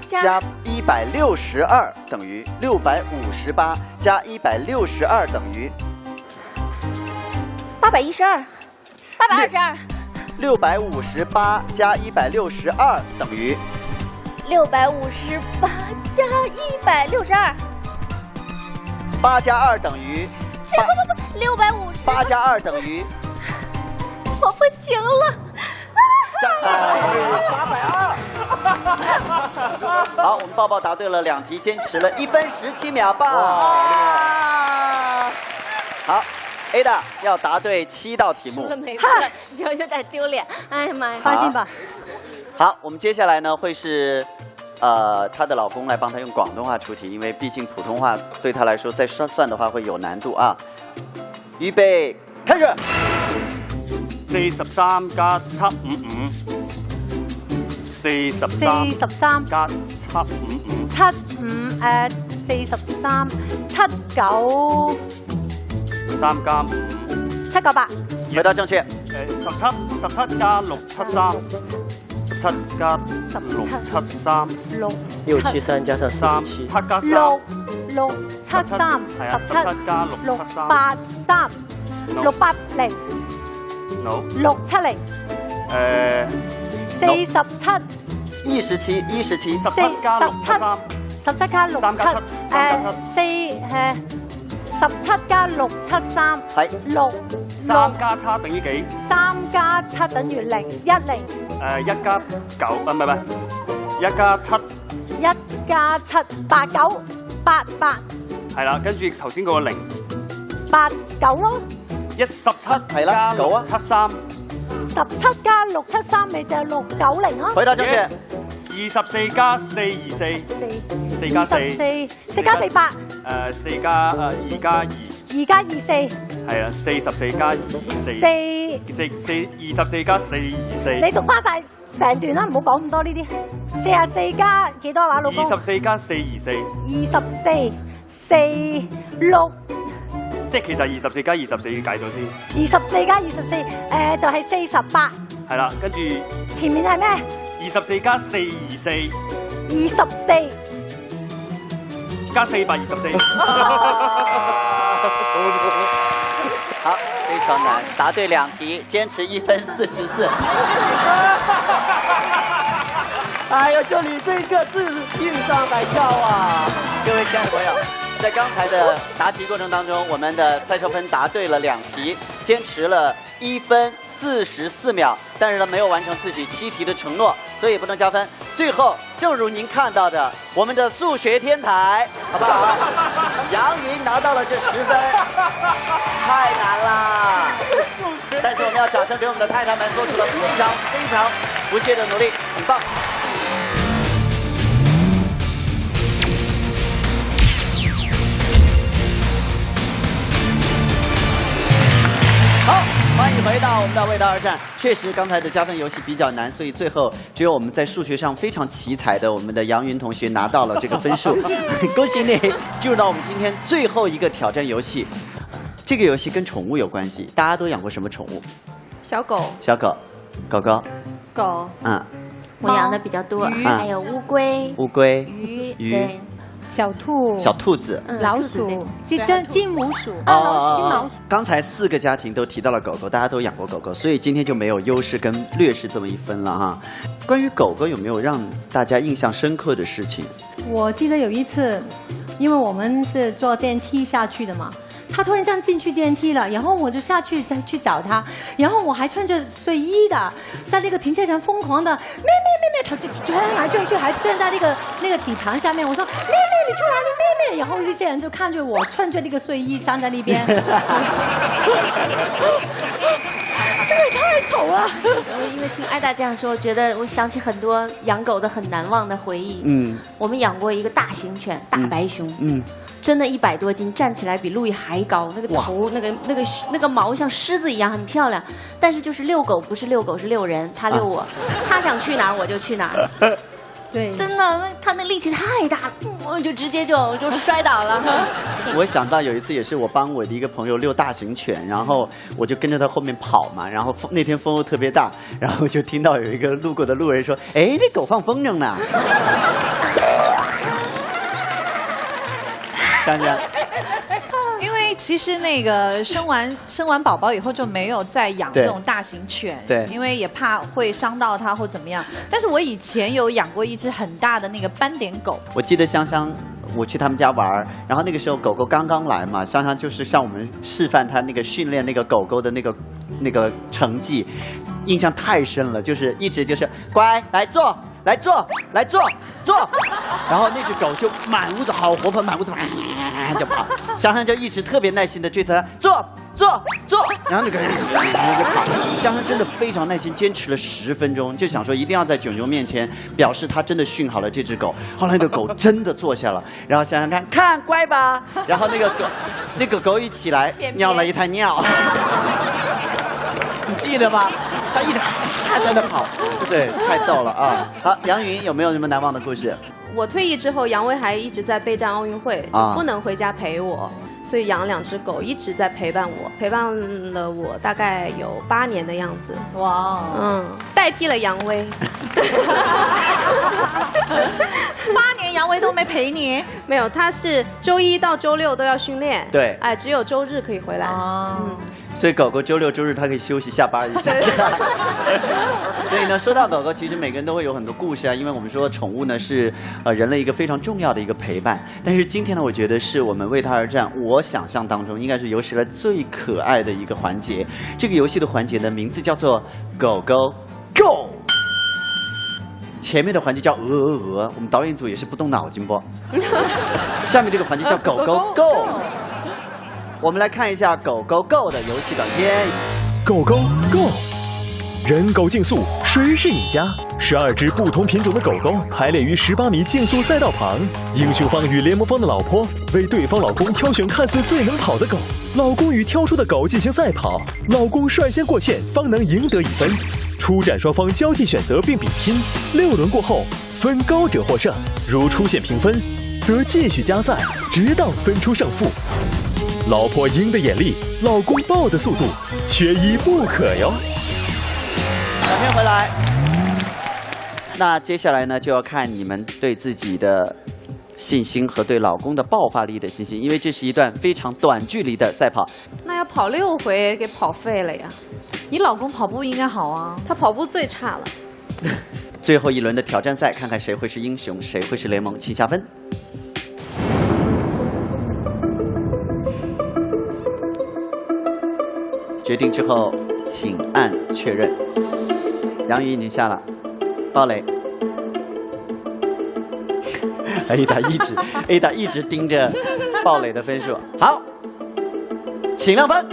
加一百六十二等于？六百五十八加一百六十二等于？八百一十二，八百二十二，六百五十八加一百六十二等于？六百五十八加一百六十二，八加二等于哎不不不，六百五十，八加二等于我不行了。八百二。[LAUGHS] 好，我们抱抱答对了两题，坚持了一分十七秒，棒！好，Ada 要答对七道题目。没错，有 [LAUGHS] 有点丢脸。哎呀妈呀！放心吧。好，我们接下来呢会是，呃，她的老公来帮她用广东话出题，因为毕竟普通话对她来说再算算的话会有难度啊。预备，开始。四十三加七五五，四十四三十三加七五五，七五誒四十三七九三加五，七九八回答正確。誒十七十七加六七三，十七加六七三，六六七三。加上三十七。七，加六六七三十十七加六六八三六八零 no 六七零誒四十七一十七，一十七，四十七十七加六七三加七三加誒四誒十七加六七三。係。六三加七等於幾？三加七等於零一零。誒一加九啊唔係唔係，一加七。一加七八九八八。係啦，跟住頭先嗰個零，八九咯，一十七係啦加六九啊。七三，十七加六七三咪就係六九零咯。回答正確。二十四加四二四，四。四加四，二十四。四加四八，誒四加誒二加二，二加二四係啊，四十四加二四，四。四四二十四加四二四，你讀翻晒成段啦，唔好講咁多呢啲。四十四加幾多話，老公？二十四加四二四，二十四四六即係其實二十四加二十四要計咗先，二十四加二十四，誒就係四十八。係啦，跟住前面係咩？二十四加四二四二十四。加四百二十四，[LAUGHS] 好，非常难，答对两题，坚持一分四十四。[LAUGHS] 哎呀，就你这个字硬上来跳啊！各位亲爱的朋友，在刚才的答题过程当中，我们的蔡少芬答对了两题，坚持了一分四十四秒，但是呢没有完成自己七题的承诺，所以不能加分。最后，正如您看到的，我们的数学天才，好不好？[LAUGHS] 杨云拿到了这十分，太难啦！但是我们要掌声给我们的太太们做出了非常非常不懈的努力，很棒。欢迎回到我们的味道二战。确实，刚才的加分游戏比较难，所以最后只有我们在数学上非常奇才的我们的杨云同学拿到了这个分数。[LAUGHS] 恭喜你进入到我们今天最后一个挑战游戏。这个游戏跟宠物有关系，大家都养过什么宠物？小狗、小狗、狗狗，狗，嗯，我养的比较多，鱼还有乌龟、乌龟、鱼、鱼。对，小兔、小兔子。嗯老鼠、金金金母鼠、啊金老鼠。刚才四个家庭都提到了狗狗，大家都养过狗狗，所以今天就没有优势跟劣势这么一分了哈。关于狗狗有没有让大家印象深刻的事情？我记得有一次，因为我们是坐电梯下去的嘛，他突然这样进去电梯了，然后我就下去再去找他，然后我还穿着睡衣的，在那个停车场疯狂的咩咩咩咩，他就转来转去，还站在那个那个底盘下面。我说咩咩，你出来，你咩咩，然后那些人就看着我穿着那个睡衣站在那边，[LAUGHS] 这也太丑了。我因为听艾达这样说，觉得我想起很多养狗的很难忘的回忆。嗯我们养过一个大型犬，大白熊，嗯，真的一百多斤，站起来比路易还高，那个头、那个、那个、那个毛像狮子一样，很漂亮。但是就是遛狗，不是遛狗，是遛人。他遛我，他想去哪儿我就去哪儿。[LAUGHS] 对，真的，那他那力气太大，我就直接就就摔倒了。[LAUGHS] 我想到有一次也是我帮我的一个朋友遛大型犬，然后我就跟着他后面跑嘛，然后风那天风又特别大，然后就听到有一个路过的路人说：“哎，那狗放风筝呢。[LAUGHS] ”想想，[LAUGHS] 因为其实那个生完 [LAUGHS] 生完宝宝以后就没有再养对。这种大型犬，对。因为也怕会伤到它或怎么样。但是我以前有养过一只很大的那个斑点狗，我记得香香，我去他们家玩儿，然后那个时候狗狗刚刚来嘛，香香就是向我们示范他那个训练那个狗狗的那个那个成绩，印象太深了，就是一直就是乖来坐，来坐，来坐。坐，[LAUGHS] 然后那只狗就满屋子好活泼，满屋子就跑，香香就一直特别耐心的追着它坐坐坐，然后那个人就跑，香香真的非常耐心，坚持了十分钟，就想说一定要在囧囧面前表示他真的训好了这只狗。后来那个狗真的坐下了，然后香香看看乖吧，然后那个狗那个狗一起来 [LAUGHS] 尿了一滩尿，你记得吗？他一直还在那跑，对，太逗了啊！好，杨云有没有什么难忘的故事？我退役之后，杨威还一直在备战奥运会，啊不能回家陪我，所以养了两只狗，一直在陪伴我，陪伴了我大概有八年的样子。哇，嗯，代替了杨威。[LAUGHS] 八年杨威都没陪你，没有，他是周一到周六都要训练，对哎，只有周日可以回来。哦嗯，所以狗狗周六周日它可以休息下班一下。[LAUGHS] 所以呢，说到狗狗，其实每个人都会有很多故事啊，因为我们说宠物呢是呃人类一个非常重要的一个陪伴。但是今天呢，我觉得是我们为它而战，我想象当中应该是有史以来最可爱的一个环节。这个游戏的环节呢名字叫做狗狗 Go。前面的环节叫鹅鹅鹅，我们导演组也是不动脑筋不？[LAUGHS] 下面这个环节叫狗狗 Go。我们来看一下狗狗 Go 的游戏短片。狗狗 Go，人狗竞速，谁是赢家？十二只不同品种的狗狗排列于十八米竞速赛道旁，英雄方与联盟方的老婆为对方老公挑选看似最能跑的狗，老公与挑出的狗进行赛跑，老公率先过线方能赢得一分。出战双方交替选择并比拼，六轮过后分高者获胜。如出现平分，则继续加赛，直到分出胜负。老婆鹰的眼力，老公豹的速度，缺一不可哟。短片回来。那接下来呢，就要看你们对自己的信心和对老公的爆发力的信心，因为这是一段非常短距离的赛跑。那要跑六回给跑废了呀。你老公跑步应该好啊，他跑步最差了。[LAUGHS] 最后一轮的挑战赛，看看谁会是英雄，谁会是联盟，请下分。决定之后，请按确认。杨宇已经下了，鲍蕾。[LAUGHS] Ada 一直 Ada 一直盯着鲍蕾的分数。好，请亮分。[LAUGHS]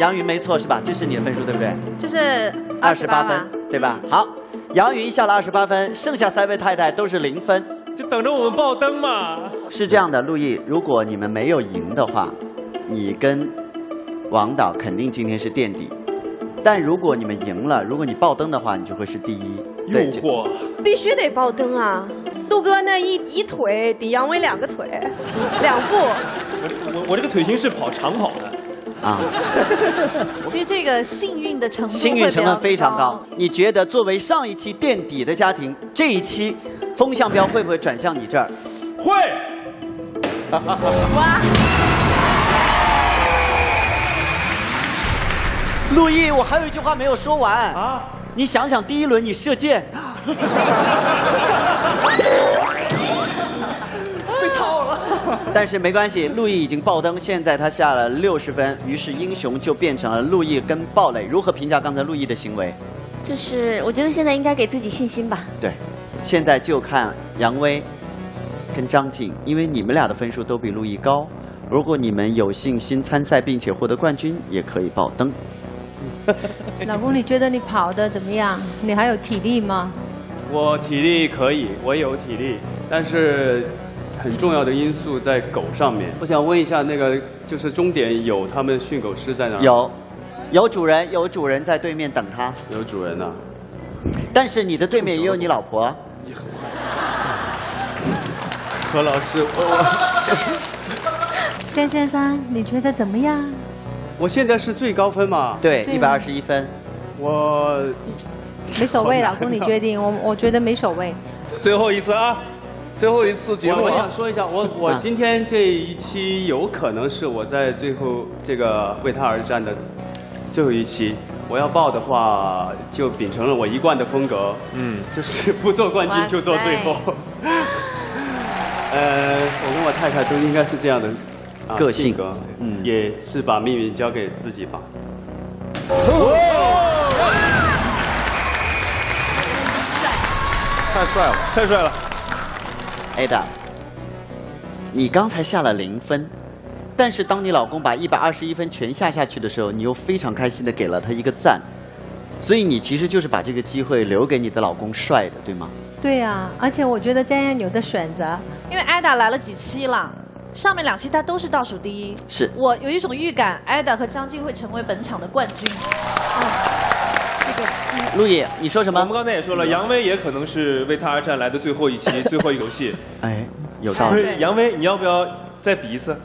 杨云没错是吧？这是你的分数对不对？就是二十八28分，对吧？好，杨云下了二十八分，剩下三位太太都是零分。就等着我们爆灯嘛。是这样的，陆毅，如果你们没有赢的话，你跟王导肯定今天是垫底。但如果你们赢了，如果你爆灯的话，你就会是第一。对，这惑。必须得爆灯啊！杜哥那一一腿抵杨威两个腿，两步。我我我这个腿型是跑长跑的。啊，[LAUGHS] 其实这个幸运的成分幸运成分非常高。你觉得作为上一期垫底的家庭，这一期风向标会不会转向你这儿？会。[LAUGHS] 哇！陆毅，我还有一句话没有说完啊！你想想，第一轮你射箭，[LAUGHS] 被套了。但是没关系，陆毅已经爆灯，现在他下了六十分，于是英雄就变成了陆毅跟鲍蕾。如何评价刚才陆毅的行为？就是我觉得现在应该给自己信心吧。对，现在就看杨威跟张晋，因为你们俩的分数都比陆毅高。如果你们有信心参赛并且获得冠军，也可以爆灯。[LAUGHS] 老公，你觉得你跑的怎么样？你还有体力吗？我体力可以，我有体力，但是很重要的因素在狗上面。我想问一下，那个就是终点有他们训狗师在哪？有，有主人，有主人在对面等他。有主人呢、但是你的对面也有你老婆。[LAUGHS] [LAUGHS] 何老师，[LAUGHS] 我江先生，你觉得怎么样？我现在是最高分嘛？对，对一百二十一分。我没所谓，老公你啊决定，我我觉得没所谓。最后一次啊，最后一次节目啊。我我想说一下，我我啊今天这一期有可能是我在最后这个为他而战的最后一期。我要报的话，就秉承了我一贯的风格，嗯，就是不做冠军就做最后。呃，我跟我太太都应该是这样的、啊、个性格，嗯也是把命运交给自己吧。太帅了，太帅了。Ada，你刚才下了零分，但是当你老公把一百二十一分全下下去的时候，你又非常开心的给了他一个赞，所以你其实就是把这个机会留给你的老公帅的，对吗？对呀、而且我觉得这样有的选择。因为艾达来了几期了，上面两期她都是倒数第一。是我有一种预感，艾达和张晋会成为本场的冠军。陆毅，你说什么？我们刚才也说了，杨威也可能是为他而战来的最后一期、[LAUGHS] 最后一个游戏。哎，有道理。杨威，你要不要再比一次？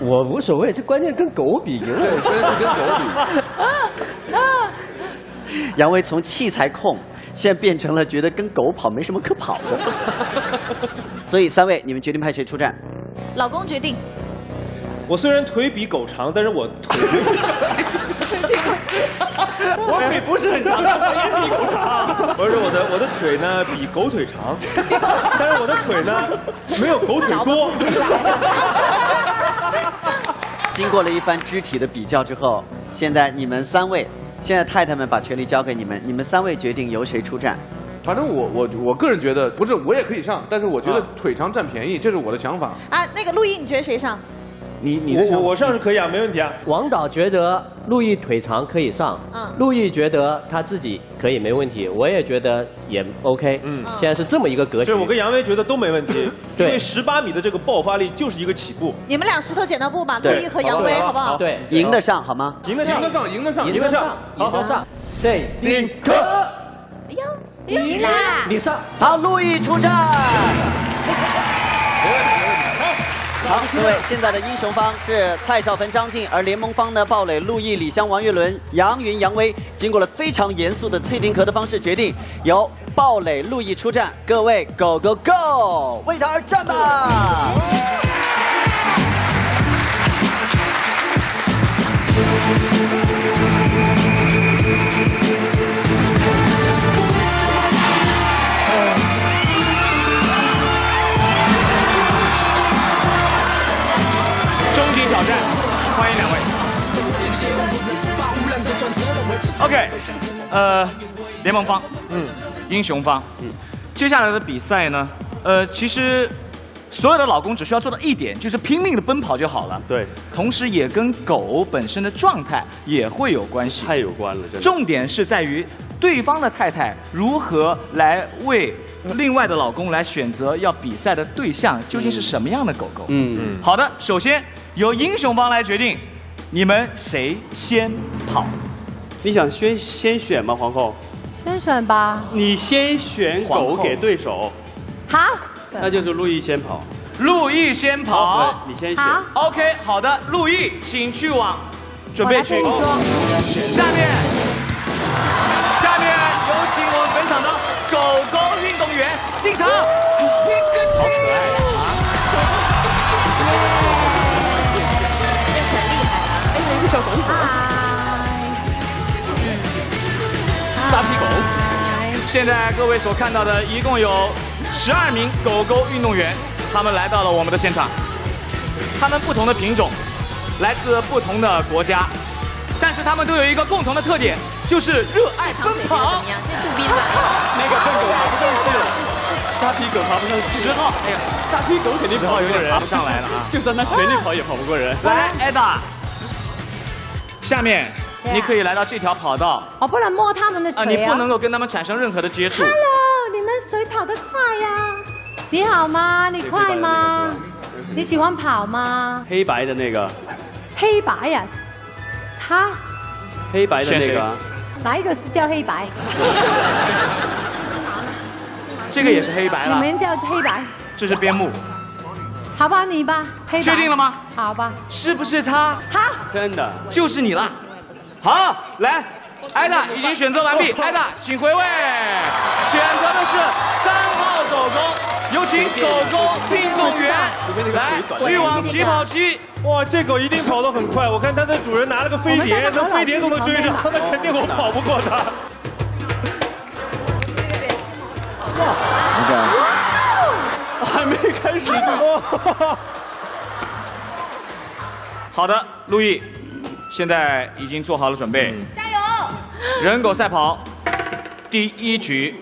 我无所谓，这关键跟狗比，赢了关键是跟狗比。[LAUGHS] 杨威从器材控，现在变成了觉得跟狗跑没什么可跑的。[LAUGHS] 所以三位，你们决定派谁出战？老公决定，我虽然腿比狗长，但是我腿我腿不是很长，但我也比狗长。不是我的我的腿呢比狗腿长，[LAUGHS] 但是我的腿呢没有狗腿多。[LAUGHS] 经过了一番肢体的比较之后，现在你们三位现在太太们把权力交给你们，你们三位决定由谁出战。反正我我我个人觉得不是我也可以上，但是我觉得啊腿长占便宜，这是我的想法。啊，那个陆毅，你觉得谁上？你你的想法我我上是可以啊，没问题啊。王导觉得陆毅腿长可以上，嗯陆毅觉得他自己可以没问题，我也觉得也 OK。嗯，现在是这么一个格局。对，我跟杨威觉得都没问题，[LAUGHS] 因对为十八米的这个爆发力就是一个起步。你们俩石头剪刀布吧，陆毅和杨威，好不好？对，赢得上好吗？赢得上，赢得上，赢得上，赢得上，赢得上。这丁克，哎呦，赢了！你上。好，陆毅出战。好，各位，现在的英雄方是蔡少芬、张晋，而联盟方呢，鲍磊、陆毅、李湘、王岳伦、杨云、杨威，经过了非常严肃的脆丁壳的方式决定，由鲍磊、陆毅出战。各位，Go Go Go，为他而战吧！OK，呃，联盟方，嗯，英雄方，嗯，接下来的比赛呢，呃，其实所有的老公只需要做到一点，就是拼命的奔跑就好了。对，同时也跟狗本身的状态也会有关系。太有关了，真的。重点是在于对方的太太如何来为另外的老公来选择要比赛的对象究竟是什么样的狗狗。嗯好的，首先由英雄方来决定，你们谁先跑？你想先先选吗，皇后？先选吧。你先选狗给对手，好。那就是陆毅先跑。陆毅先跑，对你先选。好 OK，好的，陆毅，请去往准备区。下面，下面有请我们本场的狗狗运动员进场。好可爱呀、哎，有一个小狗沙皮狗。现在各位所看到的，一共有十二名狗狗运动员，他们来到了我们的现场。他们不同的品种，来自不同的国家，但是他们都有一个共同的特点，就是热爱奔跑。怎么样？这杜宾吧。那个笨狗爬不上去了，沙皮狗爬不上去。十号，哎呀，沙皮狗肯定十号有跑不过人，点爬不上来了啊！就算他全力跑也跑不过人。来，艾达，下面你可以来到这条跑道我不能摸他们的啊，腿啊。你不能够跟他们产生任何的接触。Hello，你们谁跑得快呀？你好吗？你快吗？你喜欢跑吗？黑白的那个，黑白呀、他黑白的那个啊，哪一个是叫黑白？[LAUGHS] 这个也是黑白了，你们叫黑白，这是边牧，好吧，你吧，黑白。确定了吗？好吧。是不是他？好，真的。就是你了。好，来，艾达已经选择完毕，艾达请回位，选择的是三号狗狗，有请狗狗运动员来去往起跑区。哇，这狗一定跑得很快，我看它的主人拿了个飞碟，那飞碟都能追上，那肯定我跑不过它。哇还没开始呢。[LAUGHS] 好的，路易，现在已经做好了准备，加油！人狗赛跑，第一局，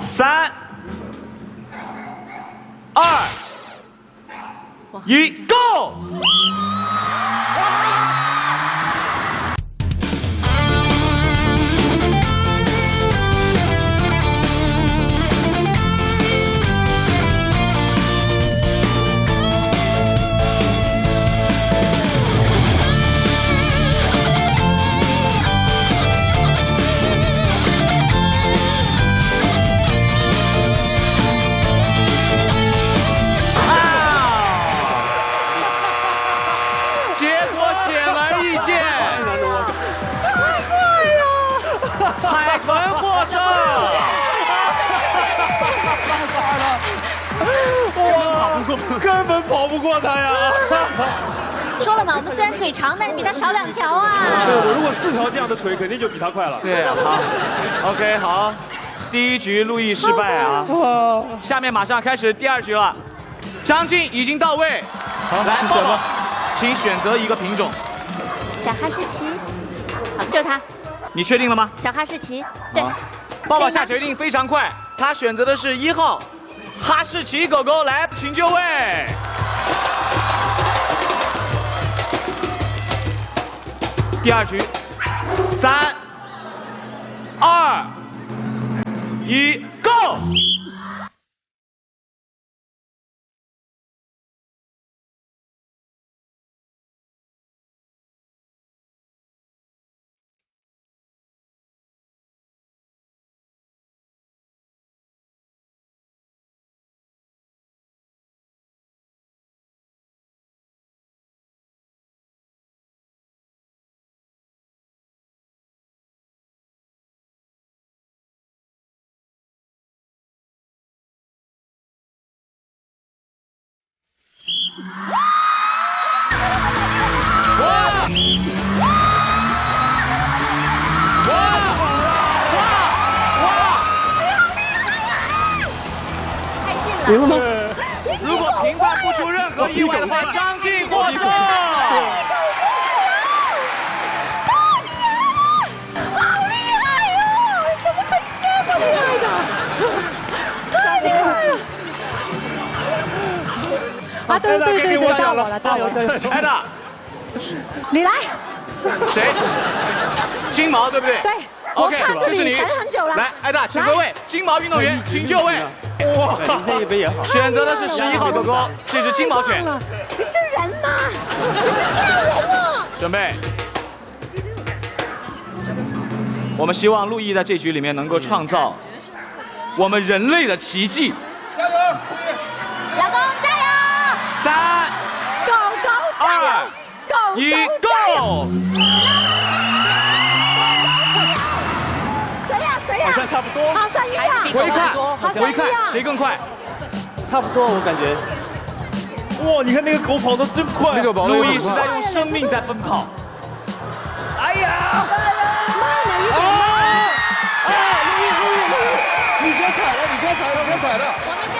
三、二、一，Go！不过他呀！[LAUGHS] 说了嘛，我们虽然腿长，但是比他少两条啊。对，我如果四条这样的腿，肯定就比他快了。对，好，OK，好，第一局陆毅失败啊，下面马上开始第二局了，张晋已经到位，好来，抱抱，请选择一个品种，小哈士奇，好，就是他，你确定了吗？小哈士奇。对，爸爸下决定非常快，他选择的是一号哈士奇狗狗，来，请就位。第二局，三、二、一，Go！太近了。如果评判不出任何意外的话，对对对对，到我了，到我了。艾达，你来。谁？金毛对不对？对。OK，看这是你你等很久了。来，艾达，请各位。金毛运动员，请就位。哇，这一杯也好。[LAUGHS] 选择的是十一号狗狗，这是金毛犬。你是人吗？你是家人啊！准备。我们希望陆毅在这局里面能够创造我们人类的奇迹。一！，Go！谁呀谁呀？好像差不多好像一样。回看，好像回看，谁更快？差不多，我感觉。哇，你看那个狗跑得真快，路易是在用生命在奔跑。哎呀！你先踩了，你先踩了，先踩了，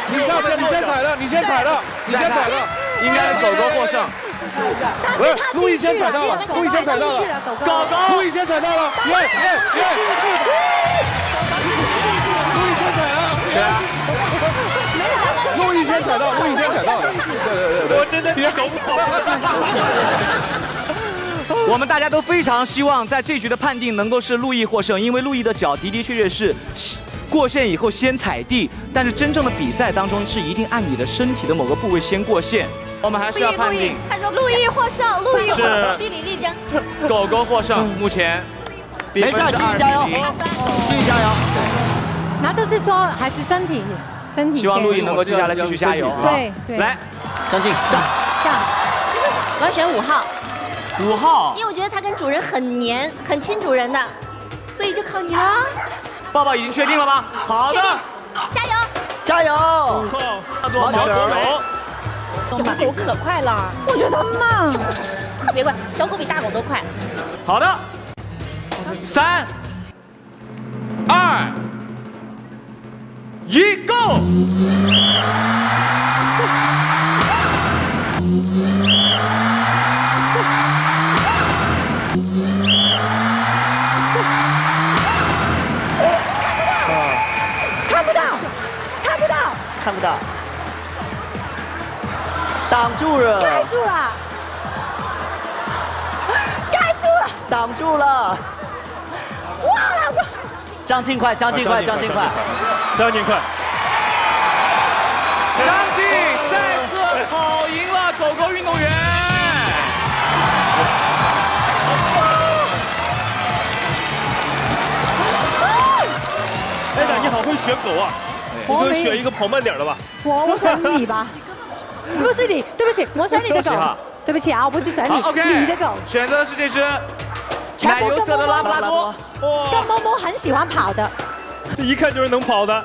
你下去，你先踩了，你先踩了，你先踩了，应该是狗狗获胜。不是，陆毅先踩到了，陆毅先踩到了，狗狗，陆毅先踩到了，耶耶耶！陆毅先踩了，对啊，陆毅先踩到，陆毅先踩到了，对对对对，我真的别狗跑。我们大家都非常希望在这局的判定能够是陆毅获胜，因为陆毅的脚的的确确是过线以后先踩地，但是真正的比赛当中是一定按你的身体的某个部位先过线。我们还是要判定他说陆毅获胜，陆毅获胜。是据理力争。狗狗获胜，[LAUGHS] 目前比没事，分是继续加油，21继续加油。那都是说还是身体，身体。希望陆毅能够接下来继续加油。啊对对。来，张静上。上。我要选五号，五号因为我觉得它跟主人很黏，很亲主人的，所以就靠你了。抱抱已经确定了吗？好的加油！加油！叫做毛狗狗。小狗可快了，我觉得它慢，特别快，小狗比大狗都快。好的，三、二、一，Go！挡住了，盖住了，盖住了，挡住了。哇了我。张晋快，张晋快，张晋快，张晋快。张晋再次跑赢了狗狗运动员。[LAUGHS] 哎呀，你好会选狗啊！我我没选一个跑慢点的吧。我我选你吧，[LAUGHS] 不是你，对不起，我选你的狗对不起啊，我不是选你，，OK，你的狗。选择的是这只奶油色的拉布拉多。跟某某很喜欢跑的，一看就是能跑的。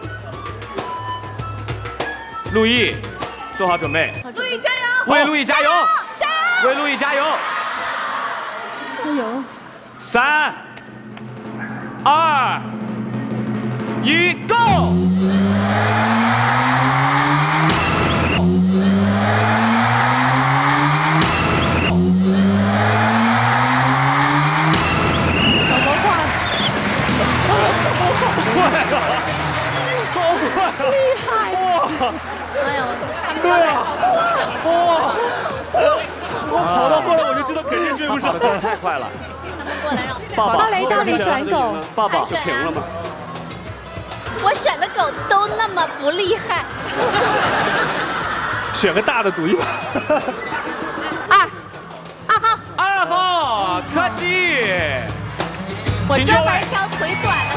陆毅，做好准备，陆毅加油！为陆毅加油！加油！为陆毅加油！加油！三、二、一，Go！对啊，哇！我跑到后来我就知道肯定追不上，跑得太快了。过来让抱抱到雷到你选狗，爸爸就停了吗。我选的狗都那么不厉害。[LAUGHS] 选个大的赌一把。[LAUGHS] 二，二号，二号柯基，我专门挑腿短的。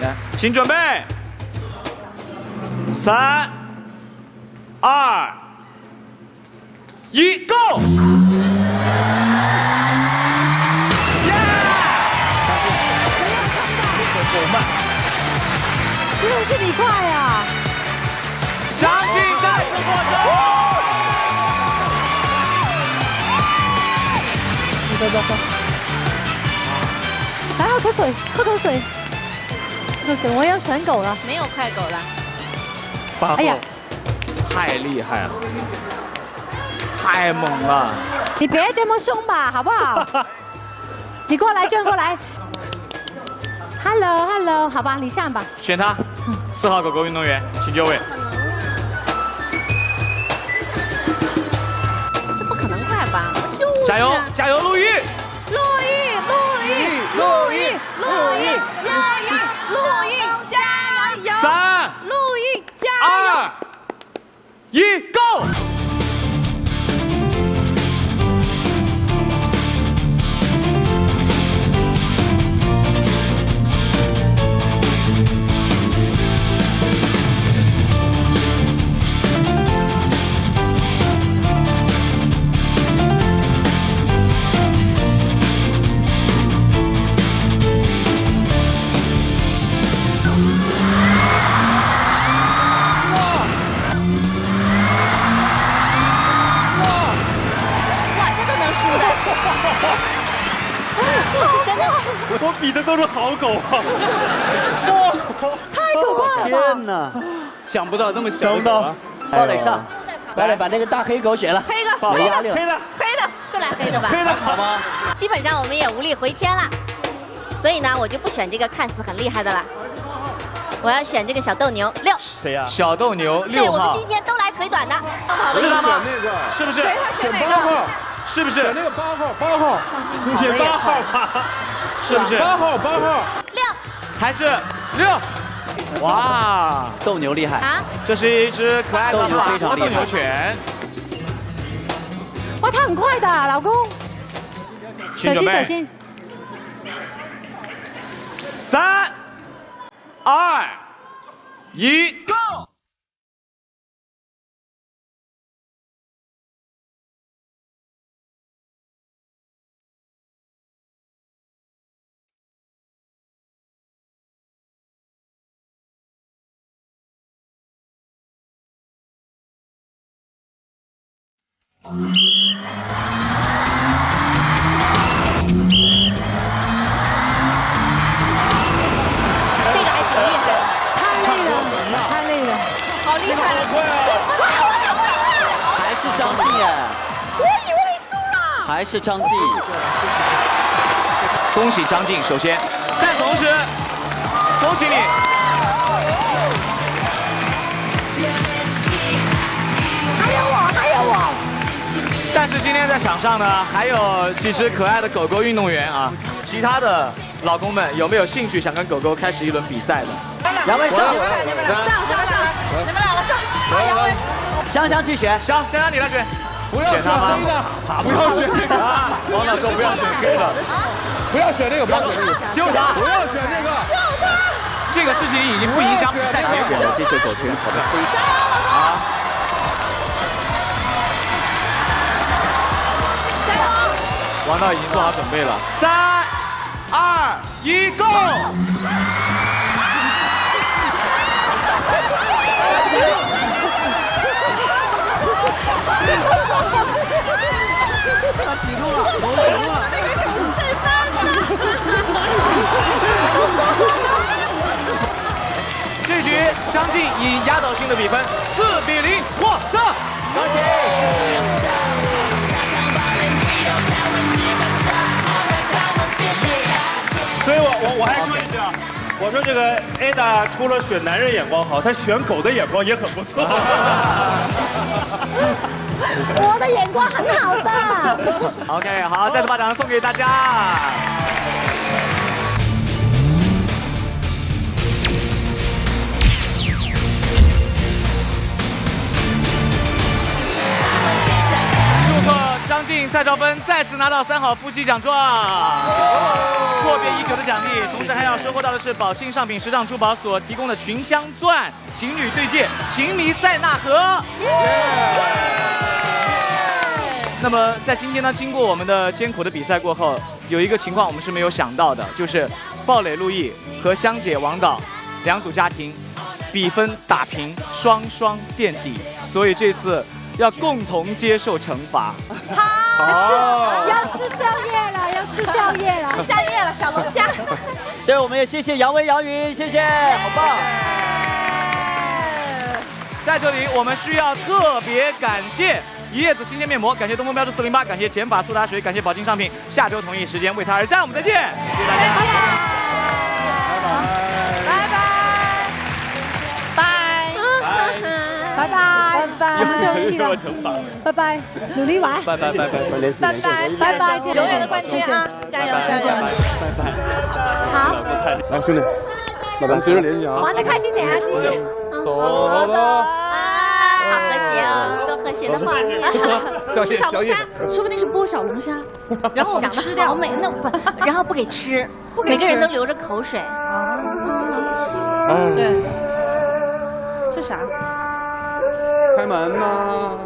来，请准备，三、二、一，Go！因为是你快啊！张晋再次获胜。走走走，来喝口水，喝口水，喝口水，我要选狗了。没有快狗了。八哎呀太厉害了，太猛了。你别这么凶吧，好不好？[LAUGHS] 你过来，转过来。Hello，Hello，好吧，你上吧。选他，四号狗狗运动员，请就位。这不可能快吧？就是。加油，加油！陆毅，一，Go！[LAUGHS] 我比的都是好狗啊！哇 [LAUGHS] 太可怕了！天哪！想不到那么小的狗啊！鲍磊上，来来，把那个大黑狗选了。黑的，黑的。黑的，黑的，就来黑的吧。黑的好吗？基本上我们也无力回天了，所以呢，我就不选这个看似很厉害的了，我要选这个小斗牛六。谁呀？小斗牛对，六号我们今，天都来腿短的。是他吗？那个是不是？谁他选哪个？八号，是不是？选那个八号，八号，选八号吧，是不是？八号，八号。六还是六？哇，斗牛厉害。啊，这是一只可爱的斗牛法国斗非常厉害牛犬，哇，它很快的，老公。小心小心，三、二、一，Go！这个还挺厉害的，太累了，太累了。好厉害！还是张晋耶，我以为你输了。还是张晋。恭喜张晋，首先，但同时，恭喜你，是今天在场上呢，还有几只可爱的狗狗运动员啊。其他的老公们有没有兴趣想跟狗狗开始一轮比赛的？两位上，你们俩，你们俩，上上上，你们俩了上。好，杨威，香香去选。行，先让你来选。不要选黑的，不要选那个。啊，王导说不要选黑的，不要选那个，不要选那个，就他，不要选那个。这个事情已经不影响比赛结果了。这些狗圈跑王导已经做好准备了，三、二、一，Go！他启动了，我赢了。这局张晋以压倒性的比分四比零获胜，恭喜！所以我我我还说一句啊，我说这个 Ada 除了选男人眼光好，她选狗的眼光也很不错。[LAUGHS] 我的眼光很好的。OK，好，再次把掌声送给大家。张晋、蔡少芬再次拿到三好夫妻奖状，阔别已久的奖励，同时还要收获到的是宝信上品时尚珠宝所提供的群香钻情侣对戒情迷塞纳河。那么在今天呢，经过我们的艰苦的比赛过后，有一个情况我们是没有想到的，就是鲍蕾陆毅和香姐王导两组家庭比分打平，双双垫底，所以这次要共同接受惩罚。好，要吃宵夜了，要吃宵夜了，吃宵夜了，小龙虾。对，我们也谢谢杨威、杨云，谢谢，好棒。在这里，我们需要特别感谢一叶子新鲜面膜，感谢东风标致四零八，感谢减法苏打水，感谢宝金商品。下周同一时间为他而战，我们再见，谢谢大家。拜拜，拜拜，我们就一起了，拜拜，努力玩，拜拜拜拜，联系拜拜，拜拜，永远的冠军啊！加油加油！拜拜。好，来兄弟，那咱们随时联系啊。玩的开心点啊，继续。走了。好和谐哦，多和谐的画面。小龙虾，说不定是剥小龙虾，然后我们想吃掉。的好美，那不，然后不给吃，不给每个人都流着口水。啊，对，吃啥？开门吗。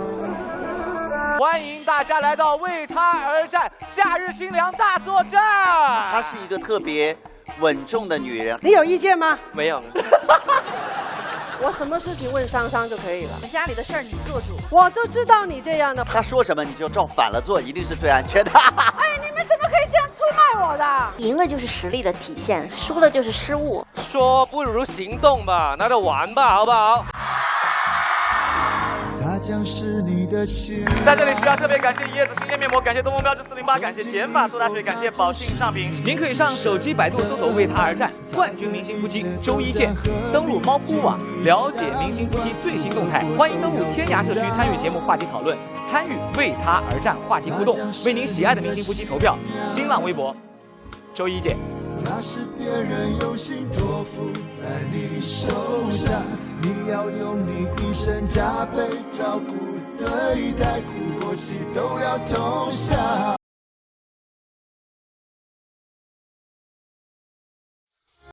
欢迎大家来到为他而战夏日清凉大作战。她是一个特别稳重的女人。你有意见吗？没有。[LAUGHS] 我什么事情问商商就可以了。家里的事儿你做主。我就知道你这样的。他说什么你就照反了做，一定是最安全的。哎，你们怎么可以这样出卖我的？赢了就是实力的体现，输了就是失误。说不如行动吧，那就玩吧，好不好？它将是你的心。在这里需要特别感谢一叶子新鲜面膜，感谢东风标致四零八，感谢减法苏打水，感谢宝信尚品。您可以上手机百度搜索“为他而战”，冠军明星夫妻周一见。登录猫扑网了解明星夫妻最新动态，欢迎登录天涯社区参与节目话题讨论，参与为他而战话题互动，为您喜爱的明星夫妻投票。新浪微博，周一见。那是别人用心托付在你手上，你要用你一生加倍照顾对待，苦过喜都要同享。